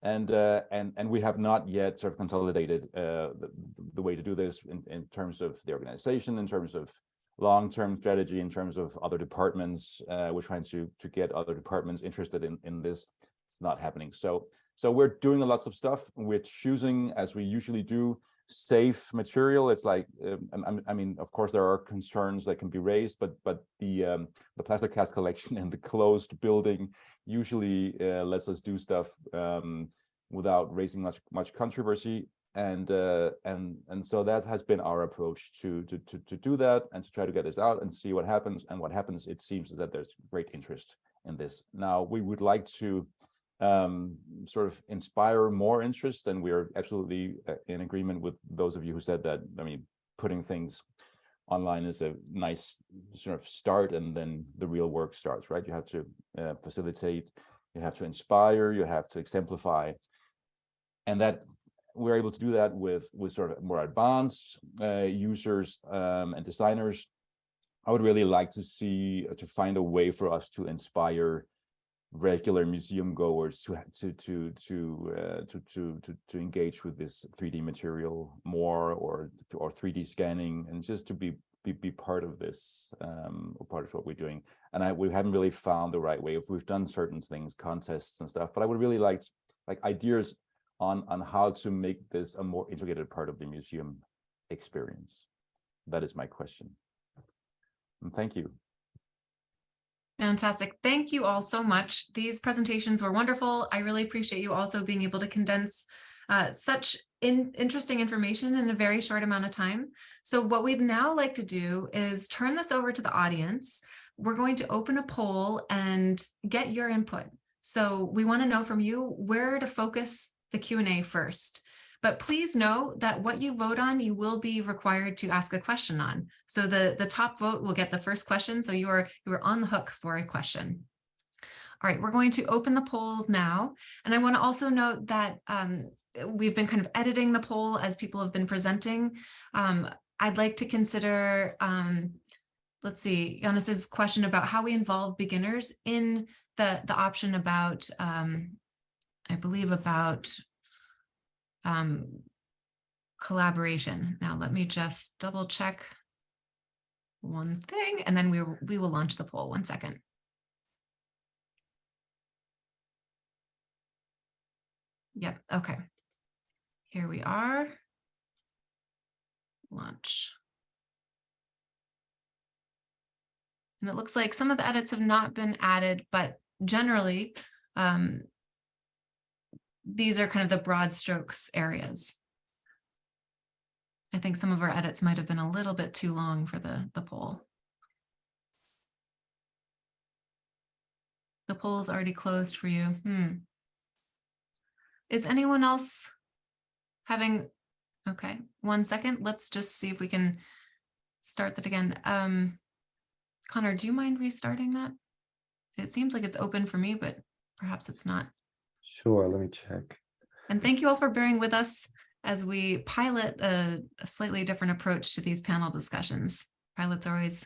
S6: and uh, and and we have not yet sort of consolidated uh, the, the way to do this in, in terms of the organization, in terms of long-term strategy, in terms of other departments. Uh, we're trying to to get other departments interested in in this. It's not happening. So so we're doing lots of stuff. We're choosing, as we usually do, safe material. It's like um, I- I, mean, of course, there are concerns that can be raised, but but the um, the plastic cast collection and the closed building usually uh, lets us do stuff um, without raising much much controversy. And uh, and and so that has been our approach to, to to to do that and to try to get this out and see what happens. And what happens, it seems, that there's great interest in this. Now we would like to um, sort of inspire more interest, and we're absolutely uh, in agreement with those of you who said that. I mean, putting things online is a nice sort of start and then the real work starts right you have to uh, facilitate you have to inspire you have to exemplify and that we're able to do that with with sort of more advanced uh, users um, and designers. I would really like to see uh, to find a way for us to inspire regular museum goers to to to to uh, to to to to engage with this 3D material more or or 3D scanning and just to be be, be part of this um or part of what we're doing. And I we haven't really found the right way. If we've done certain things contests and stuff but I would really like like ideas on on how to make this a more integrated part of the museum experience that is my question and thank you
S1: Fantastic. Thank you all so much. These presentations were wonderful. I really appreciate you also being able to condense uh, such in, interesting information in a very short amount of time. So what we'd now like to do is turn this over to the audience. We're going to open a poll and get your input. So we want to know from you where to focus the Q&A first. But please know that what you vote on, you will be required to ask a question on. So the, the top vote will get the first question. So you are, you are on the hook for a question. All right, we're going to open the polls now. And I want to also note that um, we've been kind of editing the poll as people have been presenting. Um, I'd like to consider, um, let's see, Jonas' question about how we involve beginners in the, the option about, um, I believe about um, collaboration. Now, let me just double check one thing, and then we, we will launch the poll. One second. Yep, okay. Here we are. Launch. And it looks like some of the edits have not been added, but generally, um, these are kind of the broad strokes areas. I think some of our edits might have been a little bit too long for the, the poll. The poll's already closed for you. Hmm. Is anyone else having, okay, one second, let's just see if we can start that again. Um, Connor, do you mind restarting that? It seems like it's open for me, but perhaps it's not.
S7: Sure, let me check.
S1: And thank you all for bearing with us as we pilot a, a slightly different approach to these panel discussions. Pilots are always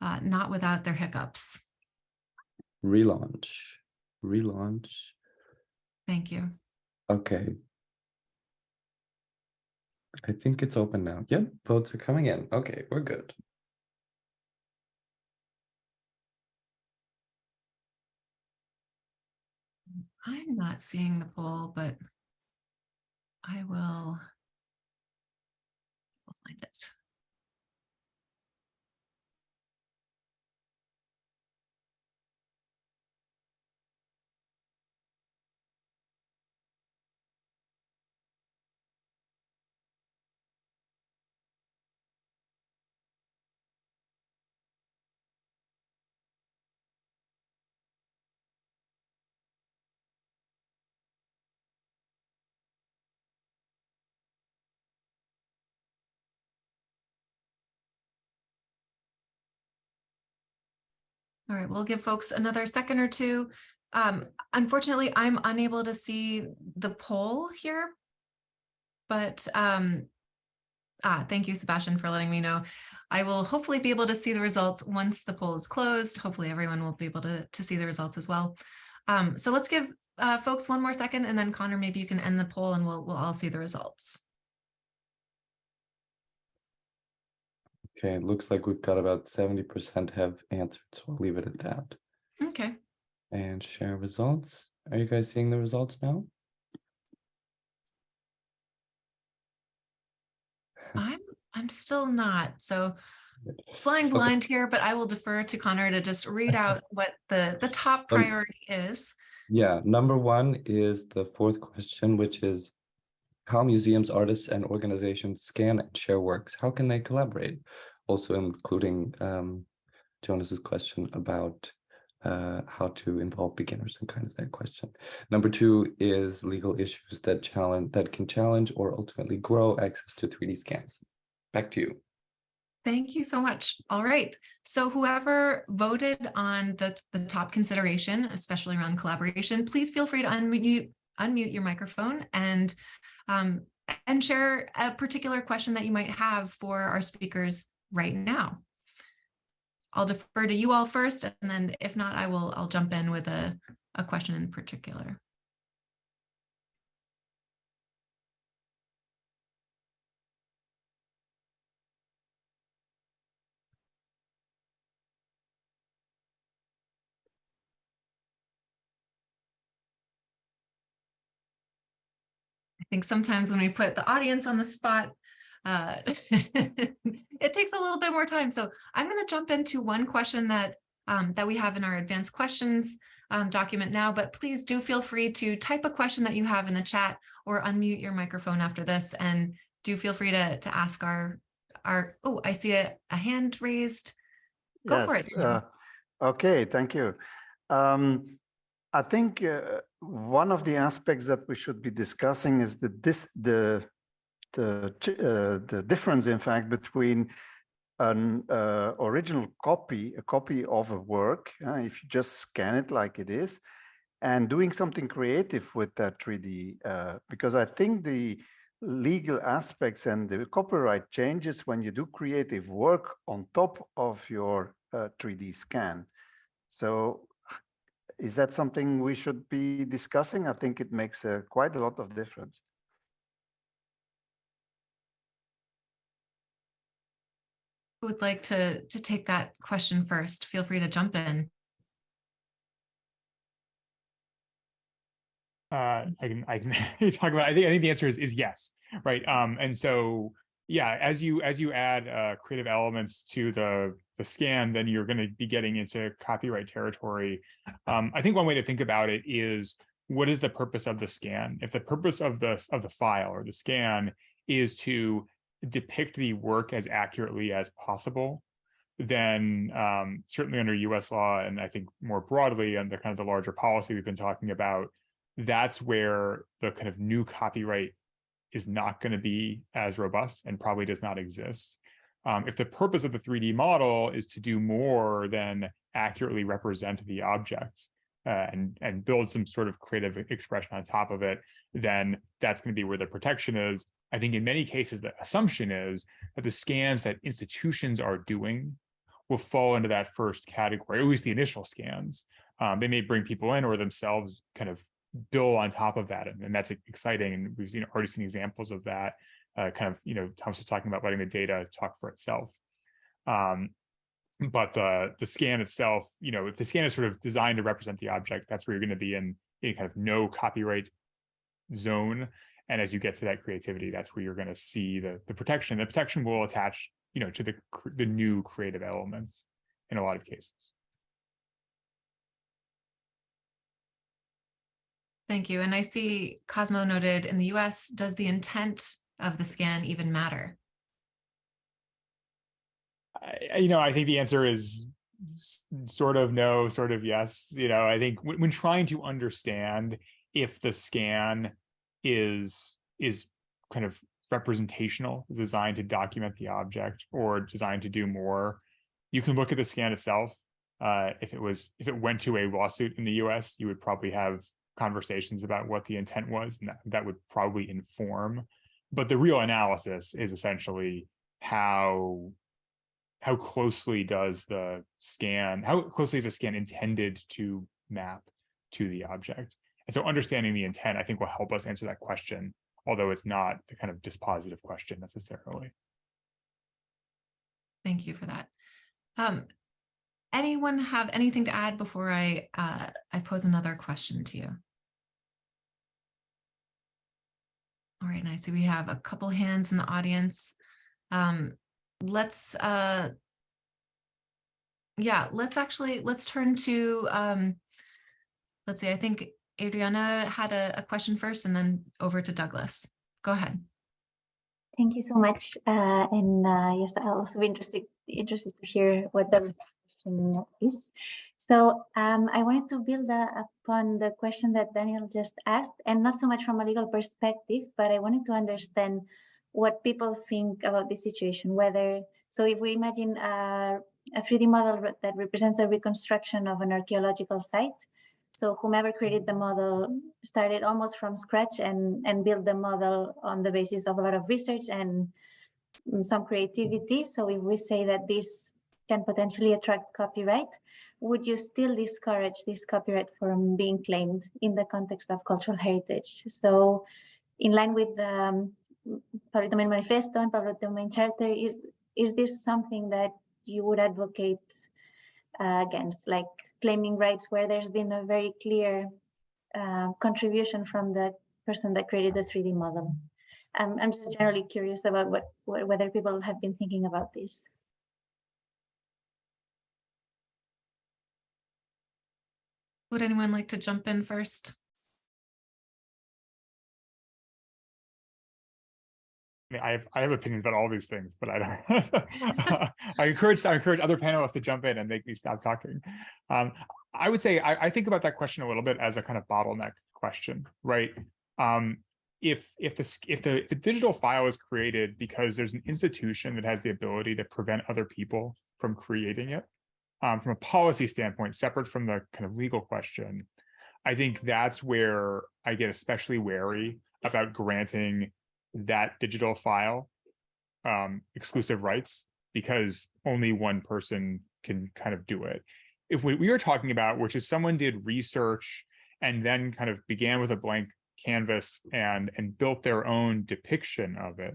S1: uh, not without their hiccups.
S7: Relaunch, relaunch.
S1: Thank you.
S7: Okay. I think it's open now. Yep, votes are coming in. Okay, we're good.
S1: I'm not seeing the poll, but I will find it. All right, we'll give folks another second or two. Um, unfortunately, I'm unable to see the poll here. But um, ah, thank you, Sebastian, for letting me know. I will hopefully be able to see the results once the poll is closed. Hopefully everyone will be able to, to see the results as well. Um, so let's give uh, folks one more second and then Connor, maybe you can end the poll and we'll, we'll all see the results.
S7: Okay, it looks like we've got about seventy percent have answered, so I'll leave it at that.
S1: Okay,
S7: And share results. Are you guys seeing the results now?
S1: I'm, I'm still not. So flying blind here, but I will defer to Connor to just read out what the, the top
S7: Um,
S1: priority is.
S7: Yeah, number one is the fourth question, which is how museums, artists, and organizations scan and share works. How can they collaborate? Also including um, Jonas's question about uh, how to involve beginners and kind of that question. Number two is legal issues that challenge that can challenge or ultimately grow access to 3D scans. Back to you.
S1: Thank you so much. All right. So whoever voted on the, the top consideration, especially around collaboration, please feel free to unmute, unmute your microphone and, um, and share a particular question that you might have for our speakers right now. I'll defer to you all first, and then if not, I will, I'll jump in with a, a question in particular. Think sometimes when we put the audience on the spot, uh, it takes a little bit more time. So I'm going to jump into one question that um, that we have in our advanced questions um, document now, but please do feel free to type a question that you have in the chat or unmute your microphone after this and do feel free to, to ask our, our, oh, I see a, a hand raised. Go for it.
S8: Uh, Okay, thank you. Um, I think uh, one of the aspects that we should be discussing is the this the the uh, the difference, in fact, between an uh, original copy, a copy of a work, uh, if you just scan it like it is, and doing something creative with that 3D, uh, because I think the legal aspects and the copyright changes when you do creative work on top of your uh, 3D scan. So is that something we should be discussing? I think it makes uh, quite a lot of difference.
S1: Who would like to, to take that question first? Feel free to jump in.
S2: uh, I can I can talk about. I think I think the answer is is yes, right? Um, and so yeah, as you as you add uh, creative elements to the the scan, then you're going to be getting into copyright territory. Um, I think one way to think about it is what is the purpose of the scan? If the purpose of the of the file or the scan is to depict the work as accurately as possible, then um, certainly under US law, and I think more broadly under kind of the larger policy we've been talking about, that's where the kind of new copyright is not going to be as robust and probably does not exist. Um, if the purpose of the 3D model is to do more than accurately represent the object uh, and, and build some sort of creative expression on top of it, then that's going to be where the protection is. I think in many cases, the assumption is that the scans that institutions are doing will fall into that first category, at least the initial scans. Um, they may bring people in or themselves kind of build on top of that. And, and that's exciting. And we've seen already seen examples of that uh, kind of, you know, Thomas was talking about letting the data talk for itself. Um, but the the scan itself, you know, if the scan is sort of designed to represent the object, that's where you're going to be in a kind of no copyright zone. And as you get to that creativity, that's where you're going to see the the protection. The protection will attach, you know, to the the new creative elements in a lot of cases.
S1: Thank you. And I see Cosmo noted in the US, does the intent of the scan even matter?
S2: I, you know, I think the answer is sort of no, sort of yes. You know, I think when, when trying to understand if the scan is is kind of representational, is designed to document the object or designed to do more, you can look at the scan itself. Uh, if it was if it went to a lawsuit in the U.S., you would probably have conversations about what the intent was, and that, that would probably inform. But the real analysis is essentially how how closely does the scan, how closely is the scan intended to map to the object? And so understanding the intent, I think will help us answer that question, although it's not the kind of dispositive question necessarily.
S1: Thank you for that. Um, anyone have anything to add before I uh, I pose another question to you? All right, and I see we have a couple hands in the audience. Um, let's uh, yeah, let's actually let's turn to um, let's see. I think Adriana had a, a question first, and then over to Douglas. Go ahead.
S9: Thank you so much. Uh, and uh, yes, I'll also be interested interested to hear what the So um, I wanted to build uh, upon the question that Daniel just asked, and not so much from a legal perspective, but I wanted to understand what people think about this situation, whether, so if we imagine a, a 3D model that represents a reconstruction of an archaeological site, so whomever created the model started almost from scratch and, and built the model on the basis of a lot of research and some creativity. So if we say that this can potentially attract copyright, would you still discourage this copyright from being claimed in the context of cultural heritage? So in line with the um, Public Domain Manifesto and Public Domain Charter, is, is this something that you would advocate uh, against, like claiming rights where there's been a very clear uh, contribution from the person that created the 3D model? Um, I'm just generally curious about what, whether people have been thinking about this.
S1: Would anyone like to jump in first?
S2: I, mean, I have I have opinions about all these things, but I don't. I encourage I encourage other panelists to jump in and make me stop talking. Um, I would say I, I, think about that question a little bit as a kind of bottleneck question, right? Um, if if the if the if the digital file is created because there's an institution that has the ability to prevent other people from creating it, um, from a policy standpoint, separate from the kind of legal question, I think that's where I get especially wary about granting that digital file um, exclusive rights because only one person can kind of do it. If we, we are talking about, which is someone did research and then kind of began with a blank canvas and and built their own depiction of it,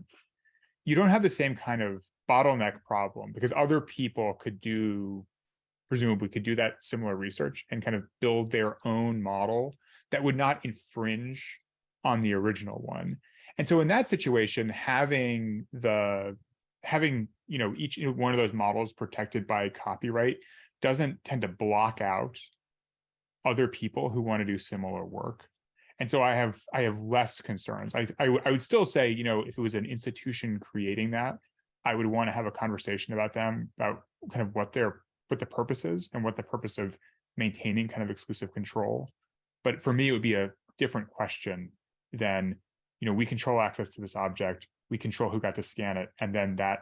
S2: you don't have the same kind of bottleneck problem because other people could do presumably could do that similar research and kind of build their own model that would not infringe on the original one. And so in that situation, having the having you know each one of those models protected by copyright doesn't tend to block out other people who want to do similar work. And so I have I have less concerns. I, I, I would still say, you know, if it was an institution creating that, I would want to have a conversation about them, about kind of what their, what the purpose is and what the purpose of maintaining kind of exclusive control. But for me, it would be a different question than, you know, we control access to this object, we control who got to scan it, and then that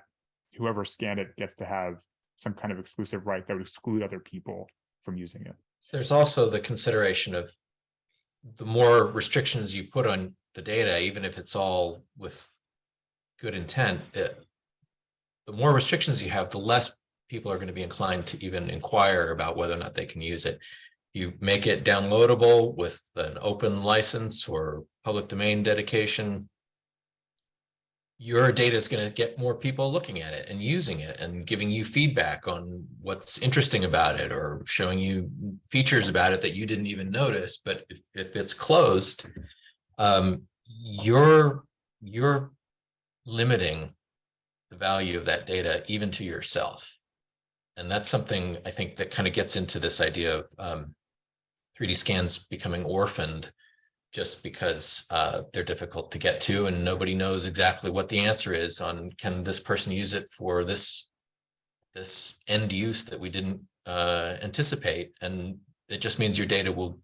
S2: whoever scanned it gets to have some kind of exclusive right that would exclude other people from using it.
S3: There's also the consideration of the more restrictions you put on the data, even if it's all with good intent, it, the more restrictions you have, the less people are going to be inclined to even inquire about whether or not they can use it. You make it downloadable with an open license or public domain dedication. Your data is going to get more people looking at it and using it and giving you feedback on what's interesting about it or showing you features about it that you didn't even notice. But if, if it's closed, um, you're you're limiting the value of that data even to yourself. And that's something I think that kind of gets into this idea of um, 3D scans becoming orphaned just because uh, they're difficult to get to and nobody knows exactly what the answer is on can this person use it for this this end use that we didn't uh, anticipate and it just means your data will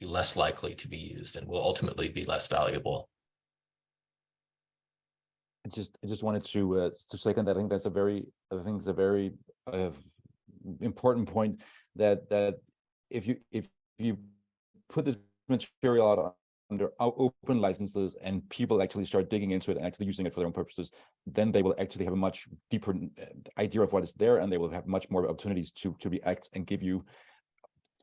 S3: be less likely to be used and will ultimately be less valuable.
S6: I just I just wanted to uh, to second that. I think that's a very I think it's a very important point that that if you if you put this material out under open licenses and people actually start digging into it and actually using it for their own purposes, then they will actually have a much deeper uh, idea of what is there and they will have much more opportunities to to react and give you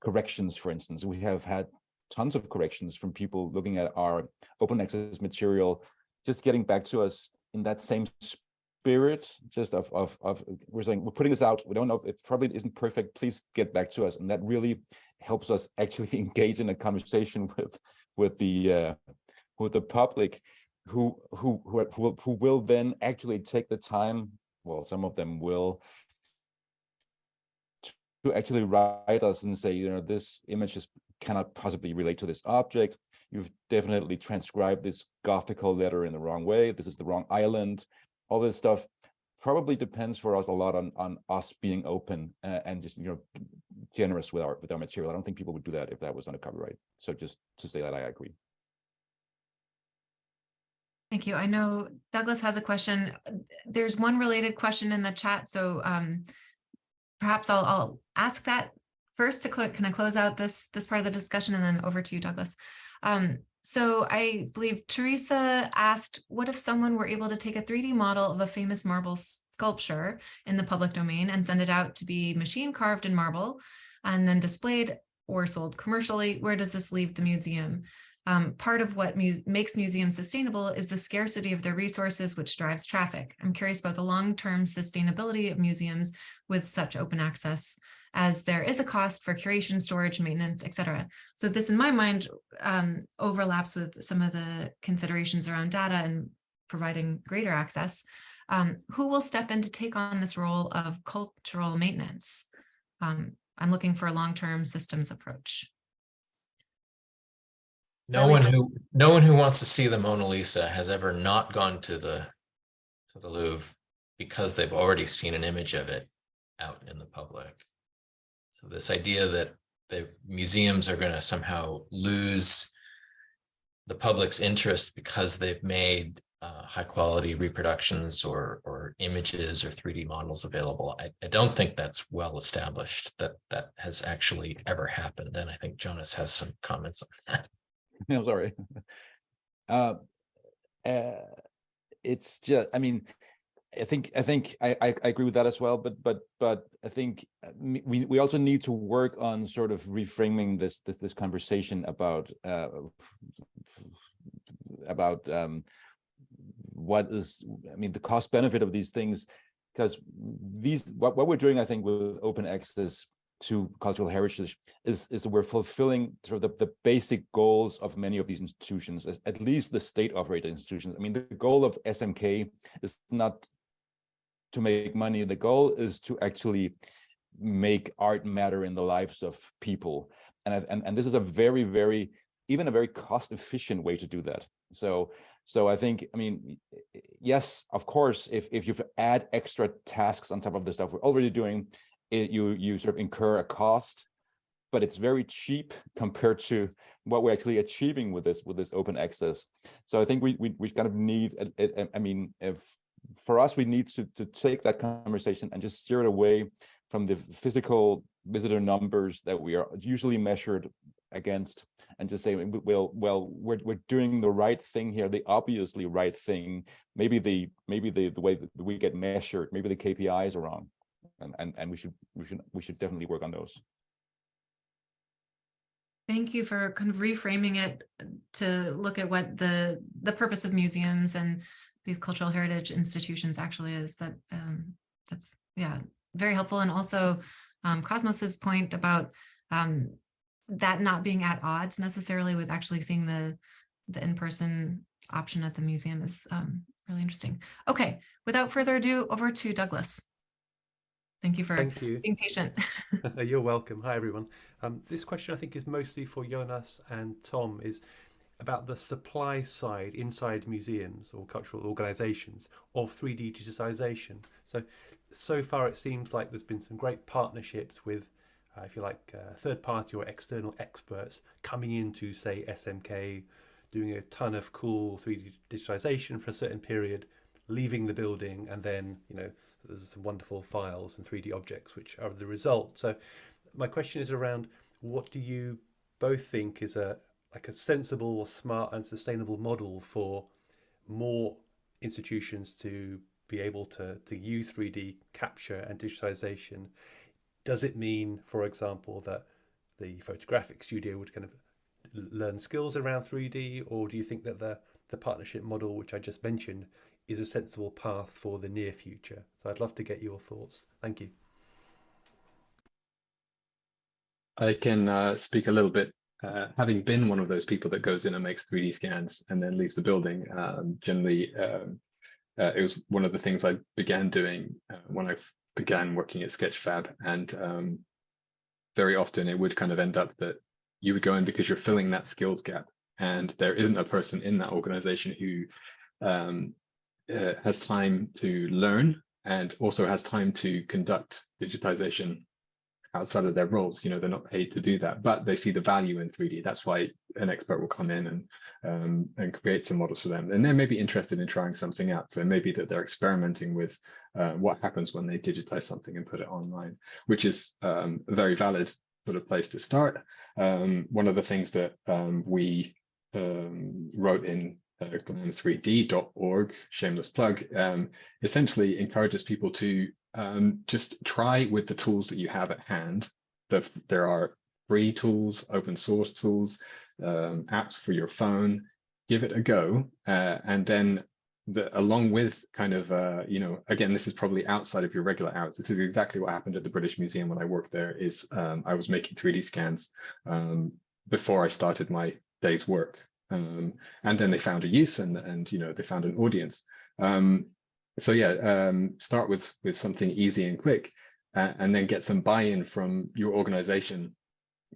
S6: corrections, for instance. We have had tons of corrections from people looking at our open access material, just getting back to us in that same spirit just of, of of we're saying we're putting this out we don't know if it probably isn't perfect please get back to us and that really helps us actually engage in a conversation with with the uh with the public who who who who will, who will then actually take the time well some of them will to actually write us and say you know this image is cannot possibly relate to this object you've definitely transcribed this gothical letter in the wrong way. This is the wrong island. All this stuff probably depends for us a lot on on us being open uh, and just you know generous with our with our material. I don't think people would do that if that was under copyright. So just to say that I agree.
S1: Thank you. I know Douglas has a question. There's one related question in the chat, so um, perhaps I'll, I'll ask that first to kind of close out this this part of the discussion and then over to you, Douglas. Um, so I believe Teresa asked, what if someone were able to take a 3D model of a famous marble sculpture in the public domain and send it out to be machine carved in marble and then displayed or sold commercially? Where does this leave the museum? Um, part of what mu makes museums sustainable is the scarcity of their resources, which drives traffic. I'm curious about the long-term sustainability of museums with such open access as there is a cost for curation, storage, maintenance, etc. So this, in my mind, um, overlaps with some of the considerations around data and providing greater access. Um, who will step in to take on this role of cultural maintenance? Um, I'm looking for a long-term systems approach.
S3: No one who no one who wants to see the Mona Lisa has ever not gone to the to the Louvre because they've already seen an image of it out in the public. So this idea that the museums are going to somehow lose the public's interest because they've made uh, high quality reproductions or or images or 3D models available. I, I don't think that's well established that that has actually ever happened. And I think Jonas has some comments on that.
S6: No, sorry. Uh, uh, it's just, I mean, I think I think I, I, agree with that as well, but but but I think uh, we we also need to work on sort of reframing this this this conversation about uh, about um, what is I mean the cost benefit of these things because these what, what we're doing I think with open access to cultural heritage is is we're fulfilling sort of the, the basic goals of many of these institutions at least the state operated institutions. I mean the goal of smk is not to make money. The goal is to actually make art matter in the lives of people. And, and, and this is a very, very, even a very cost efficient way to do that. So So I think, I mean, yes, of course, if if you add extra tasks on top of the stuff we're already doing, it, you you sort of incur a cost, but it's very cheap compared to what we're actually achieving with this with this open access. So I think we we we kind of need, I mean, if for us, we need to to take that conversation and just steer it away from the physical visitor numbers that we are usually measured against and just say well well we're, we're doing the right thing here the obviously right thing. Maybe the maybe the the way that we get measured maybe the kpis are wrong. And and, and we should we should we should definitely work on those.
S1: Thank you for kind of reframing it to look at what the the purpose of museums and these cultural heritage institutions actually is. That um, that's yeah, very helpful. And also um, Cosmos's point about um, that not being at odds necessarily with actually seeing the the in-person option at the museum is um, really interesting. Okay, without further ado, over to Douglas. Thank you for
S10: Thank you.
S1: being patient.
S10: You're welcome. Hi, everyone. Um, this question I think is mostly for Jonas and Tom is about the supply side inside museums or cultural organizations of 3D digitization. So, so far it seems like there's been some great partnerships with, uh, if you like, uh, third party or external experts coming into, say, SMK, doing a ton of cool 3D digitization for a certain period, leaving the building, and then, you know, there's some wonderful files and 3D objects which are the result. So my question is around what do you both think is a like a sensible, smart and sustainable model for more institutions to be able to, to use 3D capture and digitization? Does it mean, for example, that the photographic studio would kind of learn skills around 3D, or do you think that the, the partnership model, which I just mentioned, is a sensible path for the near future? So I'd love to get your thoughts. Thank you.
S5: I can uh, speak a little bit, uh, having been one of those people that goes in and makes 3D scans and then leaves the building. Um, generally, um, uh, it was one of the things I began doing uh, when I began working at Sketchfab, and um, very often it would kind of end up that you would go in because you're filling that skills gap, and there isn't a person in that organization who um, uh, has time to learn and also has time to conduct digitization outside of their roles. You know, they're not paid to do that, but they see the value in 3D. That's why an expert will come in and um, and create some models for them. And they may be interested in trying something out. So it may be that they're experimenting with uh, what happens when they digitize something and put it online, which is um, a very valid sort of place to start. Um, one of the things that um, we um, wrote in glam3d.org, shameless plug, um, essentially encourages people to um, just try with the tools that you have at hand. The, there are free tools, open source tools, um, apps for your phone. Give it a go, uh, and then the, along with kind of uh, you know again this is probably outside of your regular hours. This is exactly what happened at the British Museum when I worked there. Is um, I was making 3D scans um, before I started my day's work, um, and then they found a use and and you know they found an audience. Um, so yeah, um, start with with something easy and quick, uh, and then get some buy-in from your organization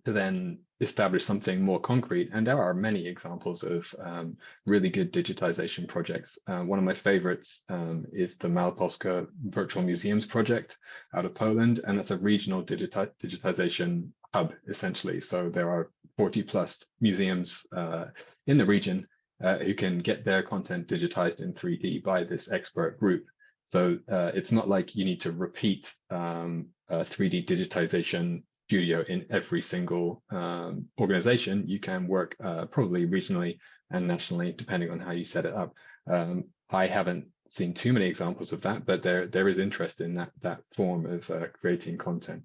S5: to then establish something more concrete. And there are many examples of um, really good digitization projects. Uh, one of my favorites um, is the Małopolska Virtual Museums project out of Poland, and that's a regional digiti digitization hub essentially. So there are 40 plus museums uh, in the region uh, who can get their content digitized in 3D by this expert group. So uh, it's not like you need to repeat um, a 3D digitization studio in every single um, organization. You can work uh, probably regionally and nationally, depending on how you set it up. Um, I haven't seen too many examples of that, but there there is interest in that that form of uh, creating content.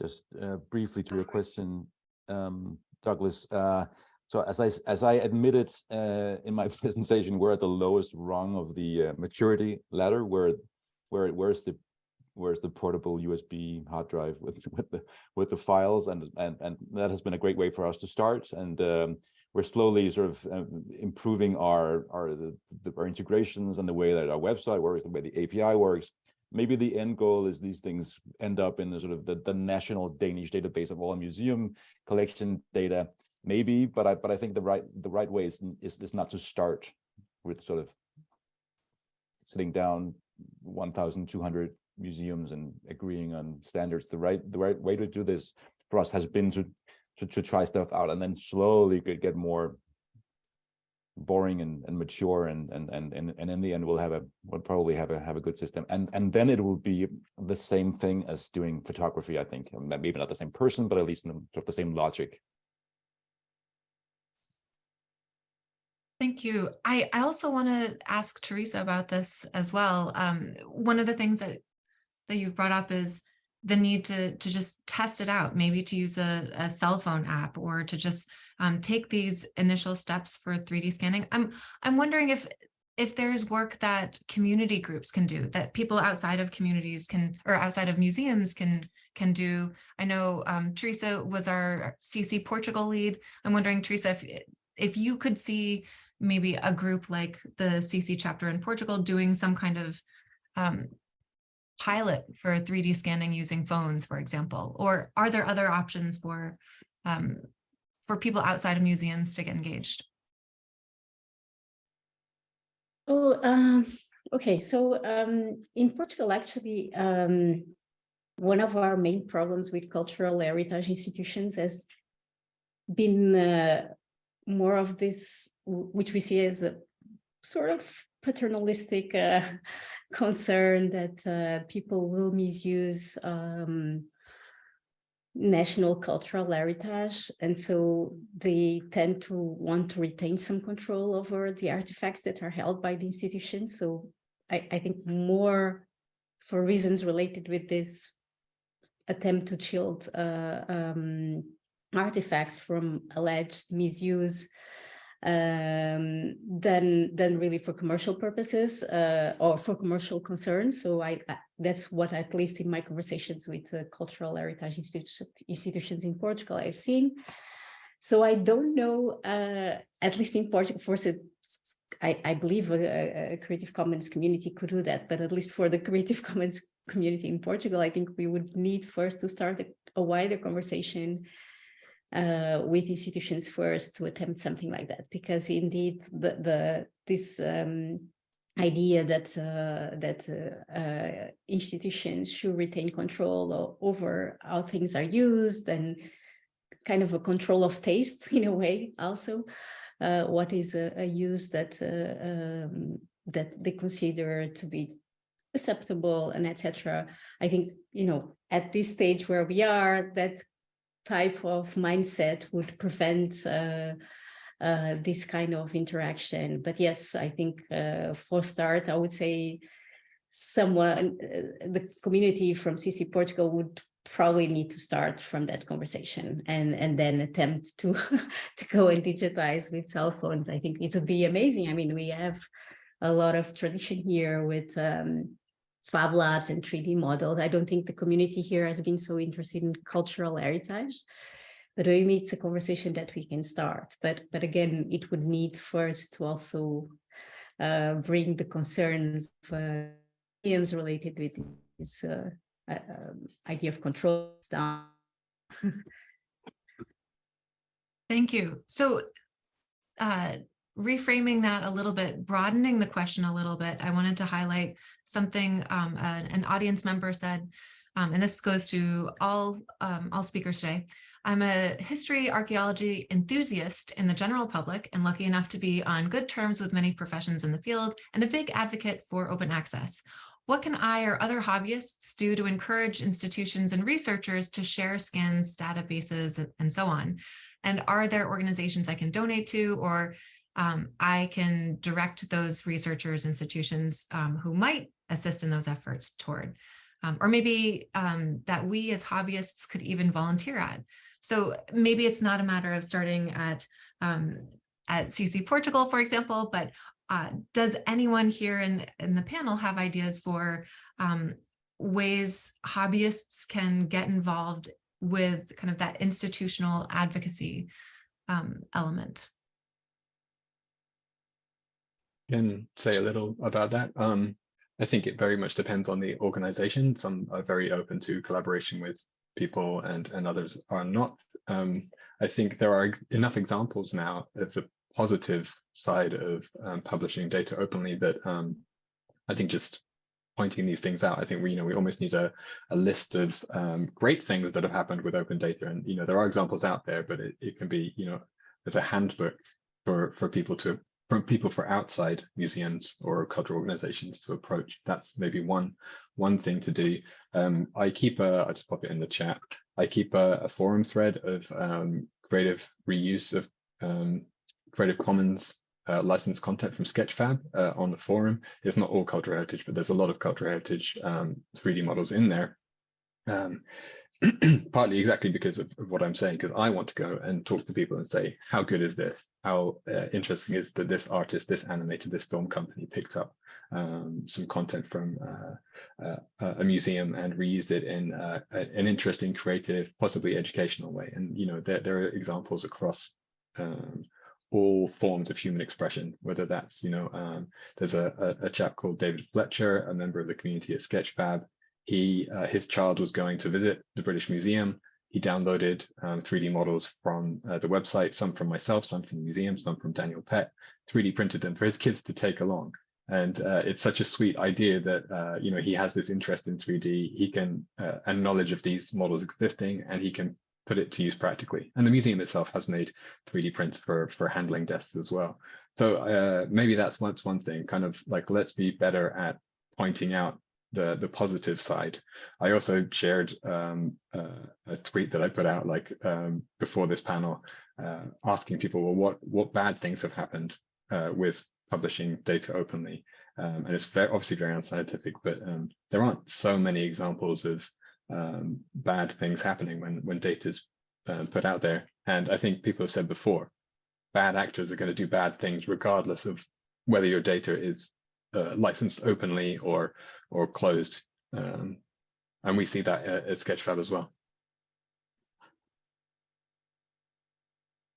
S6: Just uh, briefly to your question um, Douglas. Uh, so as I as I admitted uh, in my presentation, we're at the lowest rung of the uh, maturity ladder. Where where where's the where's the portable USB hard drive with with the with the files, and and and that has been a great way for us to start. And um, we're slowly sort of um, improving our our the, the, our integrations and the way that our website works, the way the API works. Maybe the end goal is these things end up in the sort of the, the national Danish database of all museum collection data. maybe, but I, but I think the right, the right way is, is, is not to start with sort of sitting down one thousand two hundred museums and agreeing on standards. The right, the right way to do this for us has been to, to, to try stuff out and then slowly get more boring and, and mature and, and, and, and, and in the end we'll have a, we'll probably have a, have a good system. And, and then it will be the same thing as doing photography, I think. Maybe not the same person, but at least the, the same logic.
S1: Thank you. I, I also want to ask Teresa about this as well. Um, one of the things that that you've brought up is the need to to just test it out, maybe to use a, a cell phone app or to just um, take these initial steps for 3D scanning. I'm I'm wondering if if there's work that community groups can do, that people outside of communities can or outside of museums can can do. I know um, Teresa was our CC Portugal lead. I'm wondering, Teresa, if if you could see maybe a group like the CC chapter in Portugal doing some kind of um, pilot for 3D scanning using phones, for example? Or are there other options for um, for people outside of museums to get engaged?
S4: Oh, um, okay. So um, in Portugal, actually, um, one of our main problems with cultural heritage institutions has been uh, more of this, which we see as a sort of paternalistic uh, concern that uh, people will misuse um, national cultural heritage. And so they tend to want to retain some control over the artifacts that are held by the institution. So I, I think more for reasons related with this attempt to shield uh, um, artifacts from alleged misuse um, than than really for commercial purposes uh, or for commercial concerns. So I, I, that's what at least in my conversations with uh, cultural heritage institu institutions in Portugal I've seen. So I don't know, uh, at least in Portugal, for I, I believe a, a, Creative Commons community could do that, but at least for the Creative Commons community in Portugal, I think we would need first to start a, a wider conversation uh, with institutions first to attempt something like that, because indeed the, the this um, idea that uh, that uh, uh institutions should retain control over how things are used and kind of a control of taste in a way also uh, what is a, a use that uh, um, that they consider to be acceptable and etc. I think you know at this stage where we are that type of mindset would prevent uh, uh, this kind of interaction. But yes, I think uh, for start, I would say someone, uh, the community from CC Portugal would probably need to start from that conversation and and then attempt to to go and digitize with cell phones. I think it would be amazing. I mean, we have a lot of tradition here with um, Fab Labs and 3D models. I don't think the community here has been so interested in cultural heritage, but maybe it's a conversation that we can start. But, but again, it would need first to also uh, bring the concerns of uh, related with this uh, uh, um, idea of control down.
S1: Thank you. So uh, reframing that a little bit, broadening the question a little bit, I wanted to highlight something um, an, an, audience member said, um, and this goes to all, um, all speakers today. I'm a history archaeology enthusiast in the general public and lucky enough to be on good terms with many professions in the field and a big advocate for open access. What can I or other hobbyists do to encourage institutions and researchers to share scans, databases, and so on? And are there organizations I can donate to or um, I can direct those researchers, institutions um, who might assist in those efforts toward, um, or maybe um, that we as hobbyists could even volunteer at. So maybe it's not a matter of starting at, um, at CC Portugal, for example, but uh, does anyone here in, in the panel have ideas for um, ways hobbyists can get involved with kind of that institutional advocacy element?
S5: Can say a little about that. Um, I think it very much depends on the organization. Some are very open to collaboration with people and and others are not. Um, I think there are enough examples now of the positive side of um, publishing data openly that um, I think just pointing these things out, I think we, you know, we almost need a, a list of um, great things that have happened with open data. And, you know, there are examples out there, but it, it can be, you know, there's a handbook for, for people to, for people for outside museums or cultural organizations to approach. That's maybe one, one thing to do. Um, I keep a, I'll just pop it in the chat. I keep a, a forum thread of um, creative reuse of um, Creative Commons uh, licensed content from Sketchfab uh, on the forum. It's not all cultural heritage, but there's a lot of cultural heritage um, 3D models in there. Partly exactly because of, of what I'm saying, because I want to go and talk to people and say, how good is this? How uh, interesting is that this artist, this animator, this film company picked up um, some content from uh, uh, a museum and reused it in uh, an interesting, creative, possibly educational way. And, you know, there, there are examples across um, all forms of human expression, whether that's, you know, um, there's a, a, a, chap called David Fletcher, a member of the community at Sketchfab. He, uh, his child was going to visit the British Museum. He downloaded um, 3D models from uh, the website, some from myself, some from the museum, some from Daniel Pett, 3D printed them for his kids to take along. And uh, it's such a sweet idea that, uh, you know, he has this interest in 3D, he can, uh, and knowledge of these models existing, and he can put it to use practically. And the museum itself has made 3D prints for, for handling desks as well. So uh, maybe that's what's one thing, kind of like, let's be better at pointing out the, the positive side. I also shared um, uh, a tweet that I put out like um, before this panel, uh, asking people, well, what, what bad things have happened uh, with publishing data openly? Um, and it's very, obviously very unscientific, but um, there aren't so many examples of um, bad things happening when when data is uh, put out there. And I think people have said before, bad actors are going to do bad things regardless of whether your data is uh, licensed openly or or closed. Um, and we see that at, at Sketchfab as well.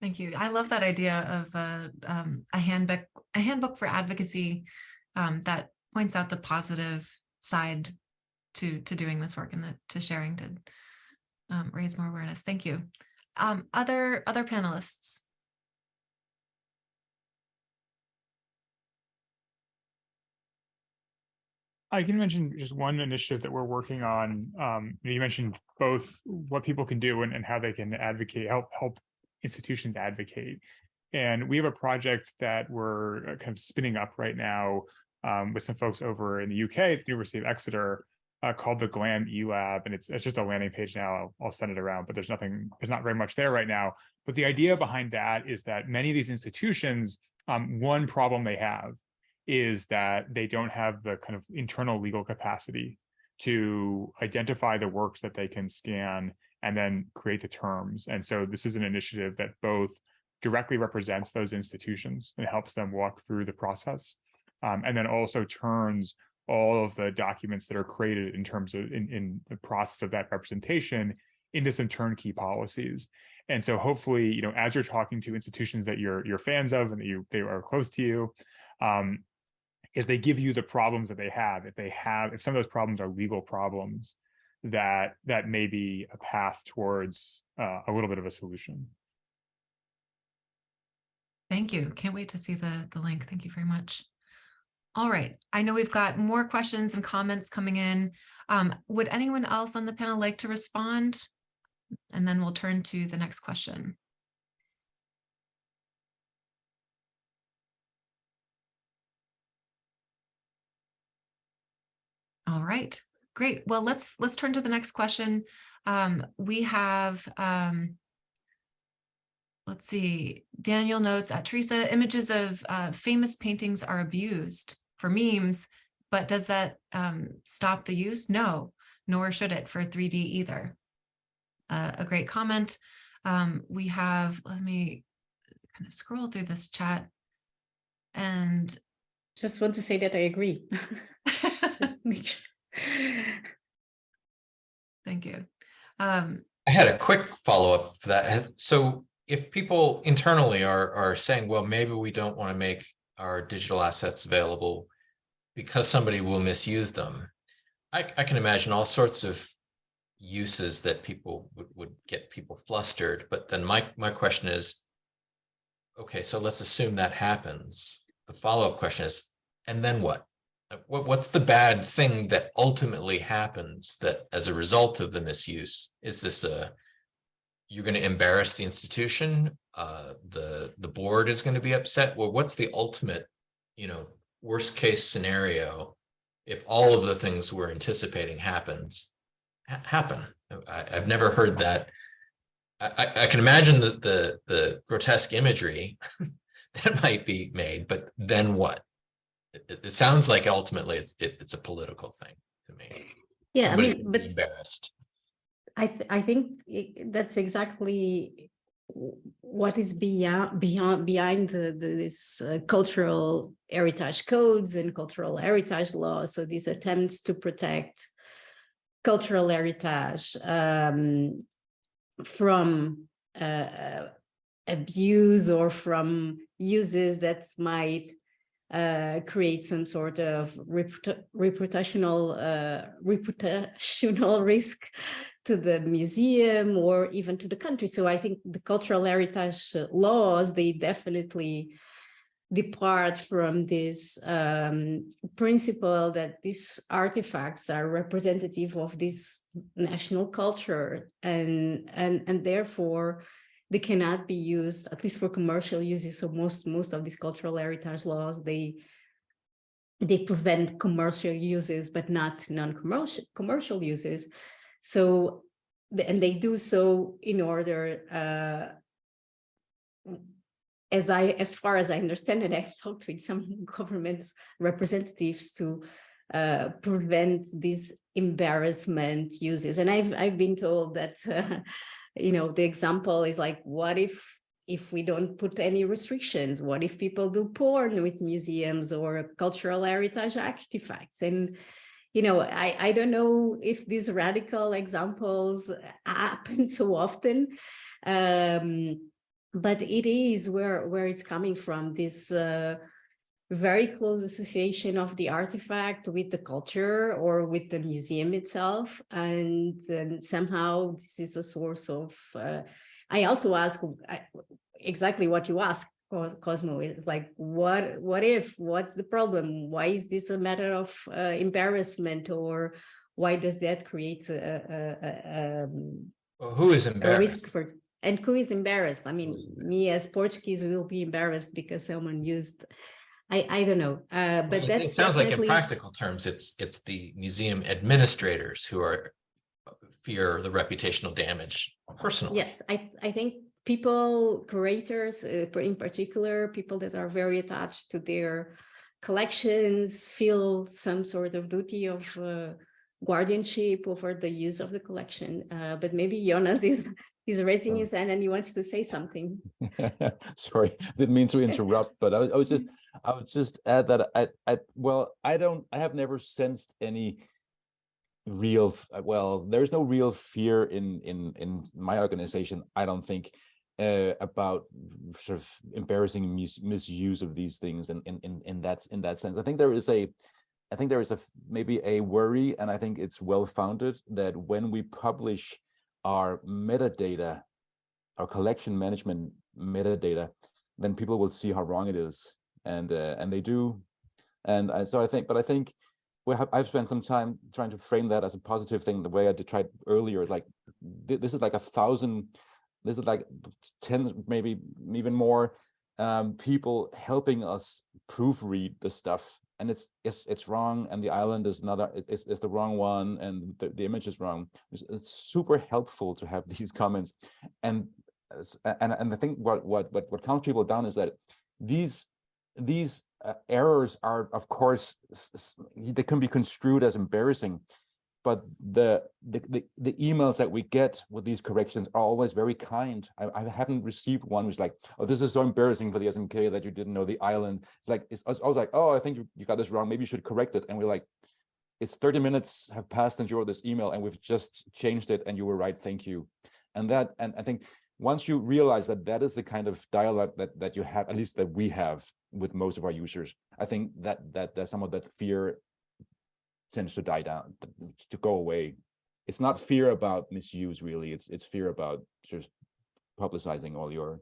S1: Thank you. I love that idea of uh, um, a handbook, a handbook for advocacy um, that points out the positive side to to doing this work and the, to sharing to um, raise more awareness. Thank you. Um, other other panelists.
S2: I can mention just one initiative that we're working on. Um, you mentioned both what people can do and, and how they can advocate, help help institutions advocate. And we have a project that we're uh, kind of spinning up right now um, with some folks over in the UK at the University of Exeter uh, called the Glam eLab, and it's it's just a landing page now. I'll, I'll send it around, but there's nothing, there's not very much there right now. But the idea behind that is that many of these institutions, um, one problem they have is that they don't have the kind of internal legal capacity to identify the works that they can scan and then create the terms. And so this is an initiative that both directly represents those institutions and helps them walk through the process, um, and then also turns all of the documents that are created in terms of in, in the process of that representation into some turnkey policies. And so hopefully, you know, as you're talking to institutions that you're you're fans of and that you they are close to you, um, is they give you the problems that they have. If they have, if some of those problems are legal problems, that that may be a path towards uh, a little bit of a solution.
S1: Thank you. Can't wait to see the the link. Thank you very much. All right, I know we've got more questions and comments coming in. Um, would anyone else on the panel like to respond? And then we'll turn to the next question. All right, great. Well, let's let's turn to the next question. Um, we have, um, let's see, Daniel notes at Teresa, images of uh, famous paintings are abused for memes, but does that um, stop the use? No, nor should it for 3D either. Uh, a great comment. Um, we have, let me kind of scroll through this chat and
S4: just want to say that I agree. just make sure.
S1: Thank you. Um,
S3: I had a quick follow-up for that. So if people internally are are saying, well, maybe we don't want to make our digital assets available because somebody will misuse them. I, I can imagine all sorts of uses that people would, would get people flustered. But then my, my question is, okay, so let's assume that happens. The follow-up question is, and then what? Uh, What, what's the bad thing that ultimately happens that as a result of the misuse? Is this a, you're going to embarrass the institution? Uh, the, the board is going to be upset? Well, what's the ultimate, you know, worst case scenario? If all of the things we're anticipating happens, ha- happen. I, I've never heard that. I, I, I can imagine the, the, the grotesque imagery that might be made, but then what? It, it- sounds like ultimately it's, it, it's a political thing to me.
S4: Yeah, I mean, but
S3: Embarrassed.
S4: I, th- I think that's exactly what is beyond, beyond, behind the, the- this uh, cultural heritage codes and cultural heritage laws. So these attempts to protect cultural heritage um, from uh, uh, abuse or from uses that might uh, create some sort of reputa- reputational uh, reputational risk to the museum or even to the country. So I think the cultural heritage laws, they definitely depart from this um, principle that these artifacts are representative of this national culture and, and, and therefore they cannot be used, at least for commercial uses. So most, most of these cultural heritage laws, they they prevent commercial uses, but not non-commercial commercial uses. So, and they do so in order, uh, as I, as far as I understand it, I've talked with some government representatives to uh, prevent these embarrassment uses. And I've, I've been told that, uh, you know, the example is like, what if, if we don't put any restrictions? What if people do porn with museums or cultural heritage artifacts? And you know, I, I don't know if these radical examples happen so often, um, but it is where, where it's coming from, this uh, very close association of the artifact with the culture or with the museum itself. And, um, somehow this is a source of, uh, I also ask exactly what you asked, Cos- Cosmo, is like, what, what if, what's the problem? Why is this a matter of uh, embarrassment or why does that create a, a, a, um,
S3: Well, who is embarrassed?
S4: risk for, and who is embarrassed? I mean, me as Portuguese will be embarrassed because someone used, I, I don't know, uh, but
S3: Well, it-
S4: that's
S3: It sounds like in practical terms, it's, it's the museum administrators who are fear the reputational damage personally.
S4: Yes, I, I think people, curators, uh, in particular, people that are very attached to their collections feel some sort of duty of uh, guardianship over the use of the collection. Uh, but maybe Jonas is, is raising
S6: Oh.
S4: his hand and he wants to say something.
S6: Sorry, didn't mean to interrupt, but I, was- I was just, I would just add that I, I, well, I don't, I have never sensed any real, uh, well, there's no real fear in, in, in my organization, I don't think, uh, about sort of embarrassing mis- misuse of these things in, in, in, in that, in that sense. I think there is a, I think there is a, maybe a worry, and I think it's well-founded, that when we publish our metadata, our collection management metadata, then people will see how wrong it is, and uh, and they do, and I, so I think, but I think we have I've spent some time trying to frame that as a positive thing. The way I did tried earlier, like th- this is like a thousand, this is like ten, maybe even more um, people helping us proofread the stuff. And it's it's it's wrong, and the island is not a, it- it's, it's the wrong one, and the, the image is wrong. It's, it's super helpful to have these comments, and and and I think what what what what calms people down is that these these uh, errors are of course they can be construed as embarrassing but the, the the the emails that we get with these corrections are always very kind. I, I haven't received one which like oh this is so embarrassing for the smk that you didn't know the island. It's like it's, I was like oh i think you, you got this wrong. Maybe you should correct it. And we're like it's 30 minutes have passed since you wrote this email and we've just changed it and you were right. Thank you. And that and i think once you realize that that is the kind of dialogue that that you have at least that we have with most of our users i think that that that some of that fear tends to die down to, go away it's not fear about misuse really. It's it's fear about just publicizing all your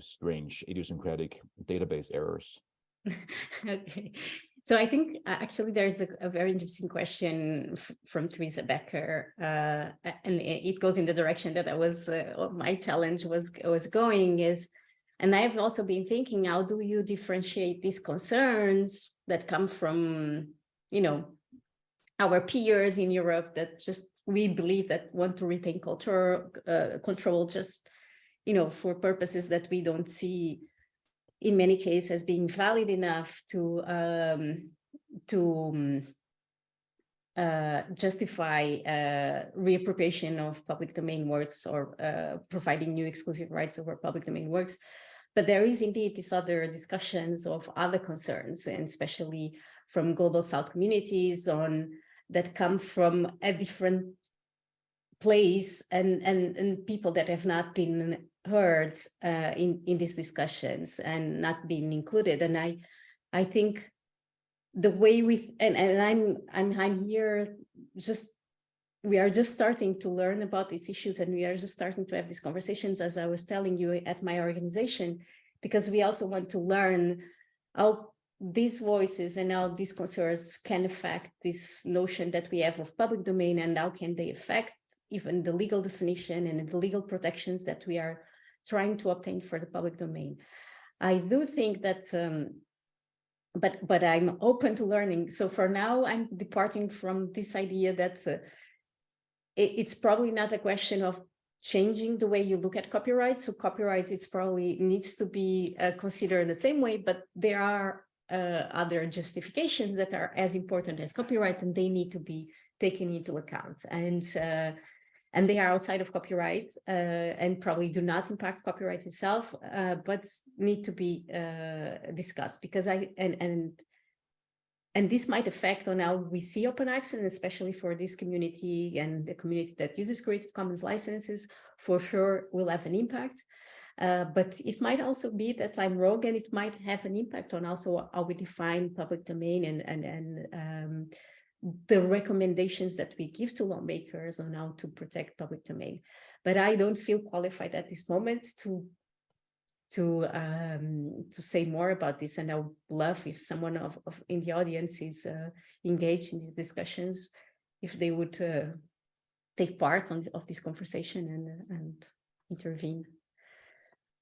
S6: strange idiosyncratic database errors.
S4: Okay, so I think uh, actually there's a, a very interesting question from Teresa Becker, uh, and i- it goes in the direction that I was, uh, my challenge was was going is, and I've also been thinking, how do you differentiate these concerns that come from, you know, our peers in Europe that just we believe that want to retain culture uh, control just, you know, for purposes that we don't see in many cases as being valid enough to um, to um, uh, justify uh, reappropriation of public domain works or uh, providing new exclusive rights over public domain works. But there is indeed these other discussions of other concerns, and especially from global South communities on that come from a different place and and and people that have not been heard uh, in in these discussions and not being included. And i i think the way we and and i'm i'm i'm here just we are just starting to learn about these issues and we are just starting to have these conversations as i was telling you at my organization because we also want to learn how these voices and how these concerns can affect this notion that we have of public domain and how can they affect even the legal definition and the legal protections that we are trying to obtain for the public domain. I do think that, um, but but I'm open to learning. So for now, I'm departing from this idea that uh, it, it's probably not a question of changing the way you look at copyright. So copyright it's probably needs to be uh, considered the same way, but there are uh, other justifications that are as important as copyright and they need to be taken into account. And uh, and they are outside of copyright uh, and probably do not impact copyright itself, uh, but need to be uh, discussed because I and and and this might affect on how we see open access, and especially for this community and the community that uses Creative Commons licenses, for sure will have an impact. Uh, but it might also be that I'm wrong and it might have an impact on also how we define public domain and, and, and um, the recommendations that we give to lawmakers on how to protect public domain. But I don't feel qualified at this moment to to um, to say more about this. And I would love if someone of, of in the audience is uh, engaged in these discussions, if they would uh, take part on of this conversation and and intervene.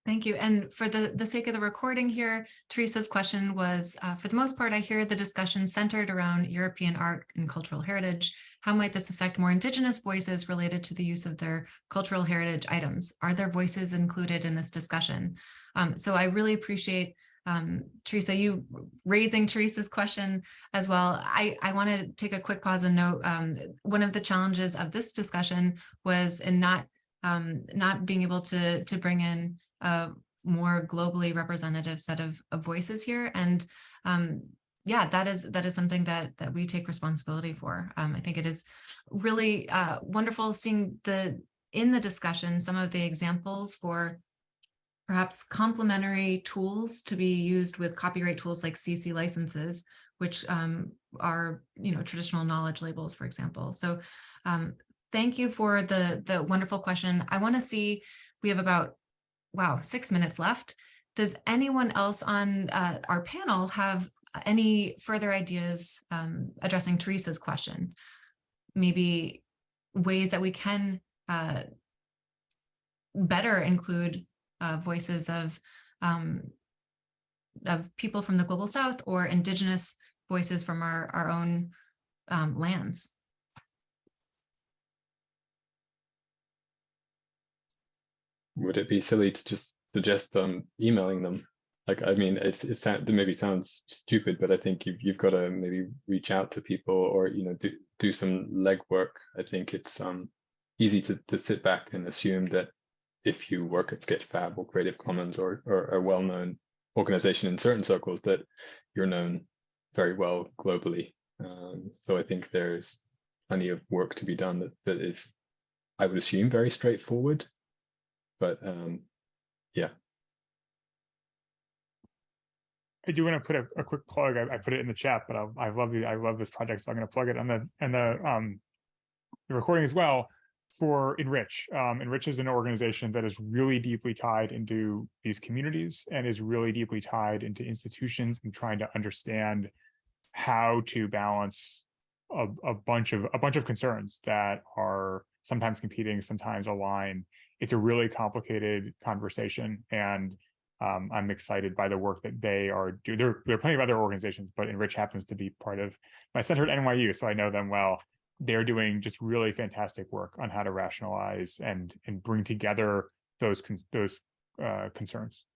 S1: Thank you. And for the, the sake of the recording here, Teresa's question was, uh, for the most part, I hear the discussion centered around European art and cultural heritage. How might this affect more Indigenous voices related to the use of their cultural heritage items? Are their voices included in this discussion? Um, so I really appreciate um, Teresa, you raising Teresa's question as well. I, I want to take a quick pause and note um, one of the challenges of this discussion was in not um, not being able to to bring in a more globally representative set of, of voices here. And um, yeah, that is that is something that that we take responsibility for. Um, I think it is really uh, wonderful seeing the in the discussion some of the examples for perhaps complementary tools to be used with copyright tools like CC licenses, which um, are you know traditional knowledge labels, for example. So um, thank you for the the wonderful question. I want to see we have about wow, six minutes left. Does anyone else on uh, our panel have any further ideas um, addressing Teresa's question? Maybe ways that we can uh, better include uh, voices of um, of people from the global south or indigenous voices from our, our own um, lands.
S5: would it be silly to just suggest um emailing them? Like, I mean, it's, it maybe sounds stupid, but I think you've, you've got to maybe reach out to people or, you know, do, do some legwork. I think it's um easy to, to sit back and assume that if you work at Sketchfab or Creative Commons or, or a well-known organization in certain circles that you're known very well globally. Um, so I think there's plenty of work to be done that, that is, I would assume, very straightforward but um, yeah.
S2: I do want to put a, a quick plug. I, I put it in the chat, but I, I love the I love this project, so I'm going to plug it on the and the um the recording as well for Enrich. Um, Enrich is an organization that is really deeply tied into these communities and is really deeply tied into institutions and trying to understand how to balance a, a bunch of a bunch of concerns that are sometimes competing, sometimes align. It's a really complicated conversation, and um, I'm excited by the work that they are doing. There, there are plenty of other organizations, but Enrich happens to be part of my center at NYU, so I know them well. They're doing just really fantastic work on how to rationalize and and bring together those those uh, concerns.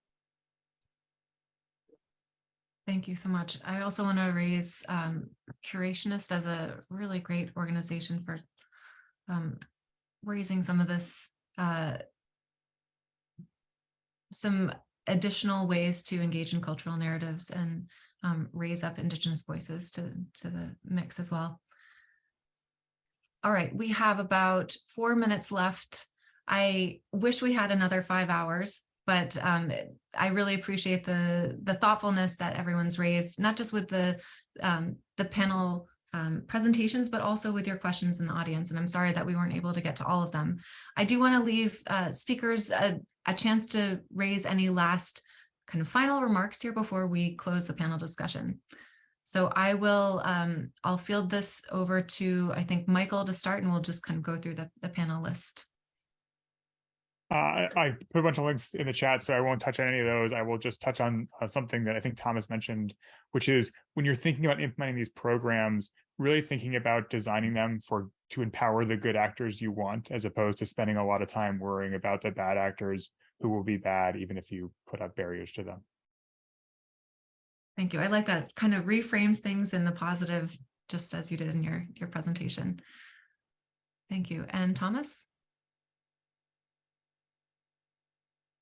S1: Thank you so much. I also want to raise um, Curationist as a really great organization for um, raising some of this, uh, some additional ways to engage in cultural narratives and um, raise up Indigenous voices to, to the mix as well. All right, we have about four minutes left. I wish we had another five hours, but um, I really appreciate the the thoughtfulness that everyone's raised, not just with the um, the panel um, presentations, but also with your questions in the audience. And I'm sorry that we weren't able to get to all of them. I do want to leave uh, speakers a, a chance to raise any last kind of final remarks here before we close the panel discussion. So I will, um, I'll field this over to, I think, Michael to start, and we'll just kind of go through the, the panel list.
S2: Uh, I put a bunch of links in the chat, so I won't touch on any of those. I will just touch on uh, something that I think Thomas mentioned, which is when you're thinking about implementing these programs, really thinking about designing them for to empower the good actors you want, as opposed to spending a lot of time worrying about the bad actors who will be bad, even if you put up barriers to them.
S1: Thank you. I like that kind of reframes things in the positive, just as you did in your, your presentation. Thank you. And Thomas?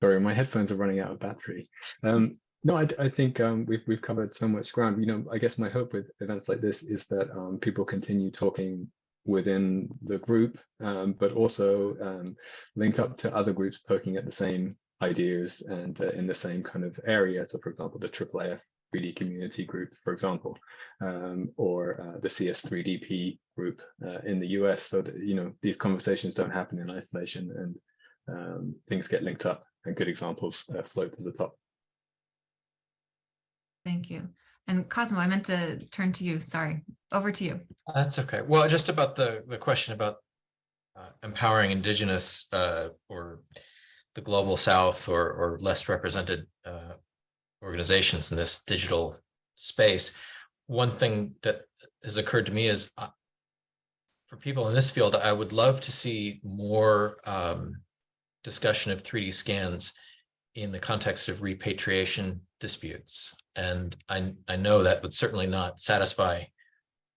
S5: Sorry, my headphones are running out of battery. Um, no, I, I think um, we've we've covered so much ground. You know, I guess my hope with events like this is that um, people continue talking within the group, um, but also um, link up to other groups poking at the same ideas and uh, in the same kind of area. So, for example, the IIIF 3D community group, for example, um, or uh, the CS3DP group uh, in the US, so that you know these conversations don't happen in isolation and um, things get linked up and good examples uh, float to the top.
S1: Thank you. And Cosmo, I meant to turn to you. Sorry, over to you.
S3: That's okay. Well, just about the the question about uh, empowering indigenous uh, or the global south or or less represented uh, organizations in this digital space. One thing that has occurred to me is uh, for people in this field, I would love to see more um, discussion of 3D scans in the context of repatriation disputes. And I, I know that would certainly not satisfy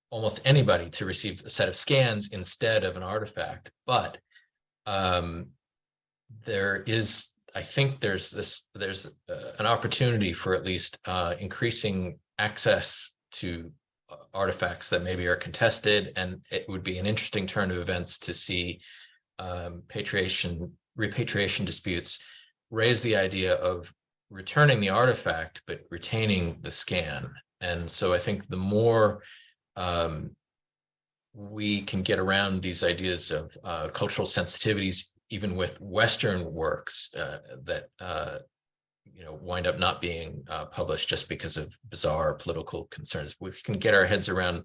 S3: almost anybody to receive a set of scans instead of an artifact, but um, there is, I think there's this, there's uh, an opportunity for at least uh, increasing access to uh, artifacts that maybe are contested, and it would be an interesting turn of events to see um, patriation repatriation disputes raise the idea of returning the artifact, but retaining the scan. And so I think the more um, we can get around these ideas of uh, cultural sensitivities, even with Western works uh, that uh, you know wind up not being uh, published just because of bizarre political concerns. We can get our heads around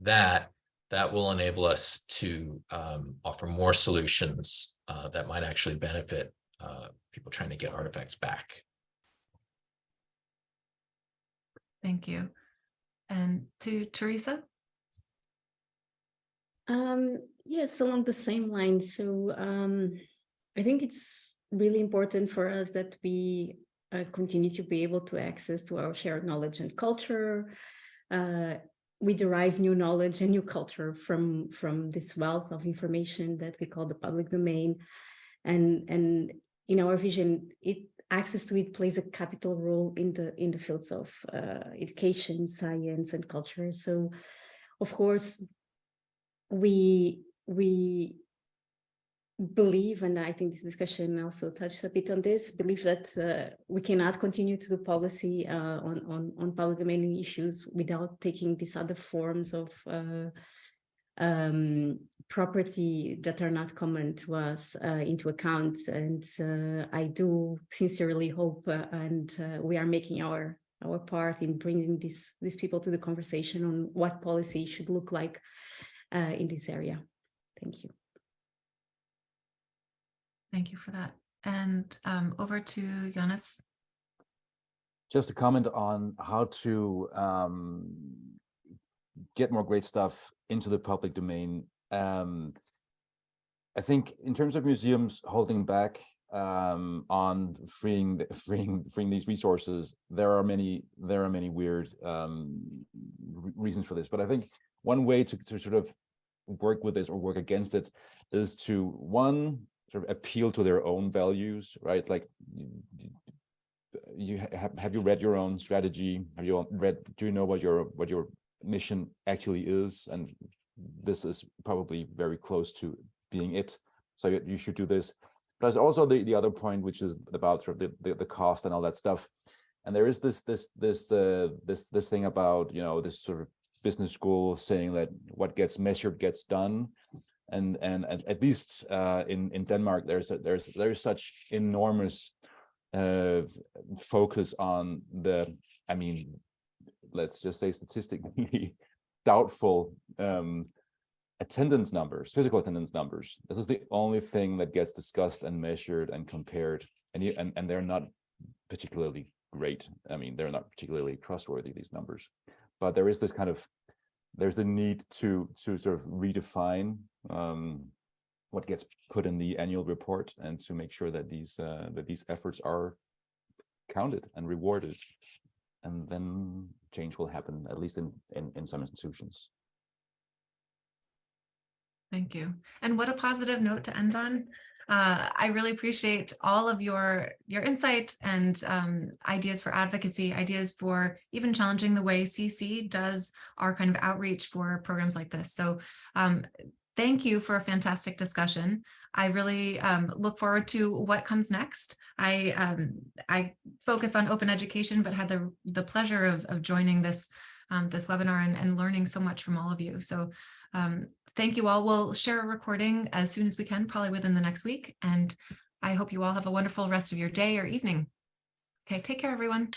S3: that that will enable us to um, offer more solutions uh, that might actually benefit uh, people trying to get artifacts back.
S1: Thank you. And to Teresa?
S4: Um, yes, along the same line. So um, I think it's really important for us that we uh, continue to be able to access to our shared knowledge and culture, uh, we derive new knowledge and new culture from from this wealth of information that we call the public domain and and in our vision it access to it plays a capital role in the in the fields of uh, education science and culture. So of course we we believe, and I think this discussion also touched a bit on this, believe that uh, we cannot continue to do policy uh, on, on, on public domain issues without taking these other forms of uh, um, property that are not common to us uh, into account. And uh, I do sincerely hope, uh, and uh, we are making our our part in bringing these these people to the conversation on what policy should look like uh, in this area. Thank you.
S1: Thank you for that. And um, over to Jonas.
S6: just a comment on how to um, get more great stuff into the public domain. Um, I think in terms of museums holding back um, on freeing freeing freeing these resources, there are many there are many weird um, reasons for this. But I think one way to, to sort of work with this or work against it is to one sort of appeal to their own values, right? Like you- have have you read your own strategy? Have you read? Do you know what your what your mission actually is? And this is probably very close to being it. So you, should do this. But there's also the the other point, which is about sort of the, the the cost and all that stuff. And there is this this this uh, this this thing about you know this sort of business school saying that what gets measured gets done and and at, at least uh, in in Denmark, there's a, there's there's such enormous uh, focus on the, I mean, let's just say statistically doubtful um, attendance numbers, physical attendance numbers. This is the only thing that gets discussed and measured and compared, and you, and and they're not particularly great. I mean, they're not particularly trustworthy these numbers, but there is this kind of there's the need to to sort of redefine um, what gets put in the annual report and to make sure that these uh, that these efforts are counted and rewarded, and then change will happen at least in in, in some institutions.
S1: Thank you. And what a positive note to end on. Uh, I really appreciate all of your your insight and um, ideas for advocacy, ideas for even challenging the way CC does our kind of outreach for programs like this. So um, thank you for a fantastic discussion. I really um, look forward to what comes next. I um, I focus on open education, but had the the pleasure of of joining this um, this webinar and, and learning so much from all of you. So um, thank you all. We'll share a recording as soon as we can, probably within the next week. And I hope you all have a wonderful rest of your day or evening. Okay, take care, everyone.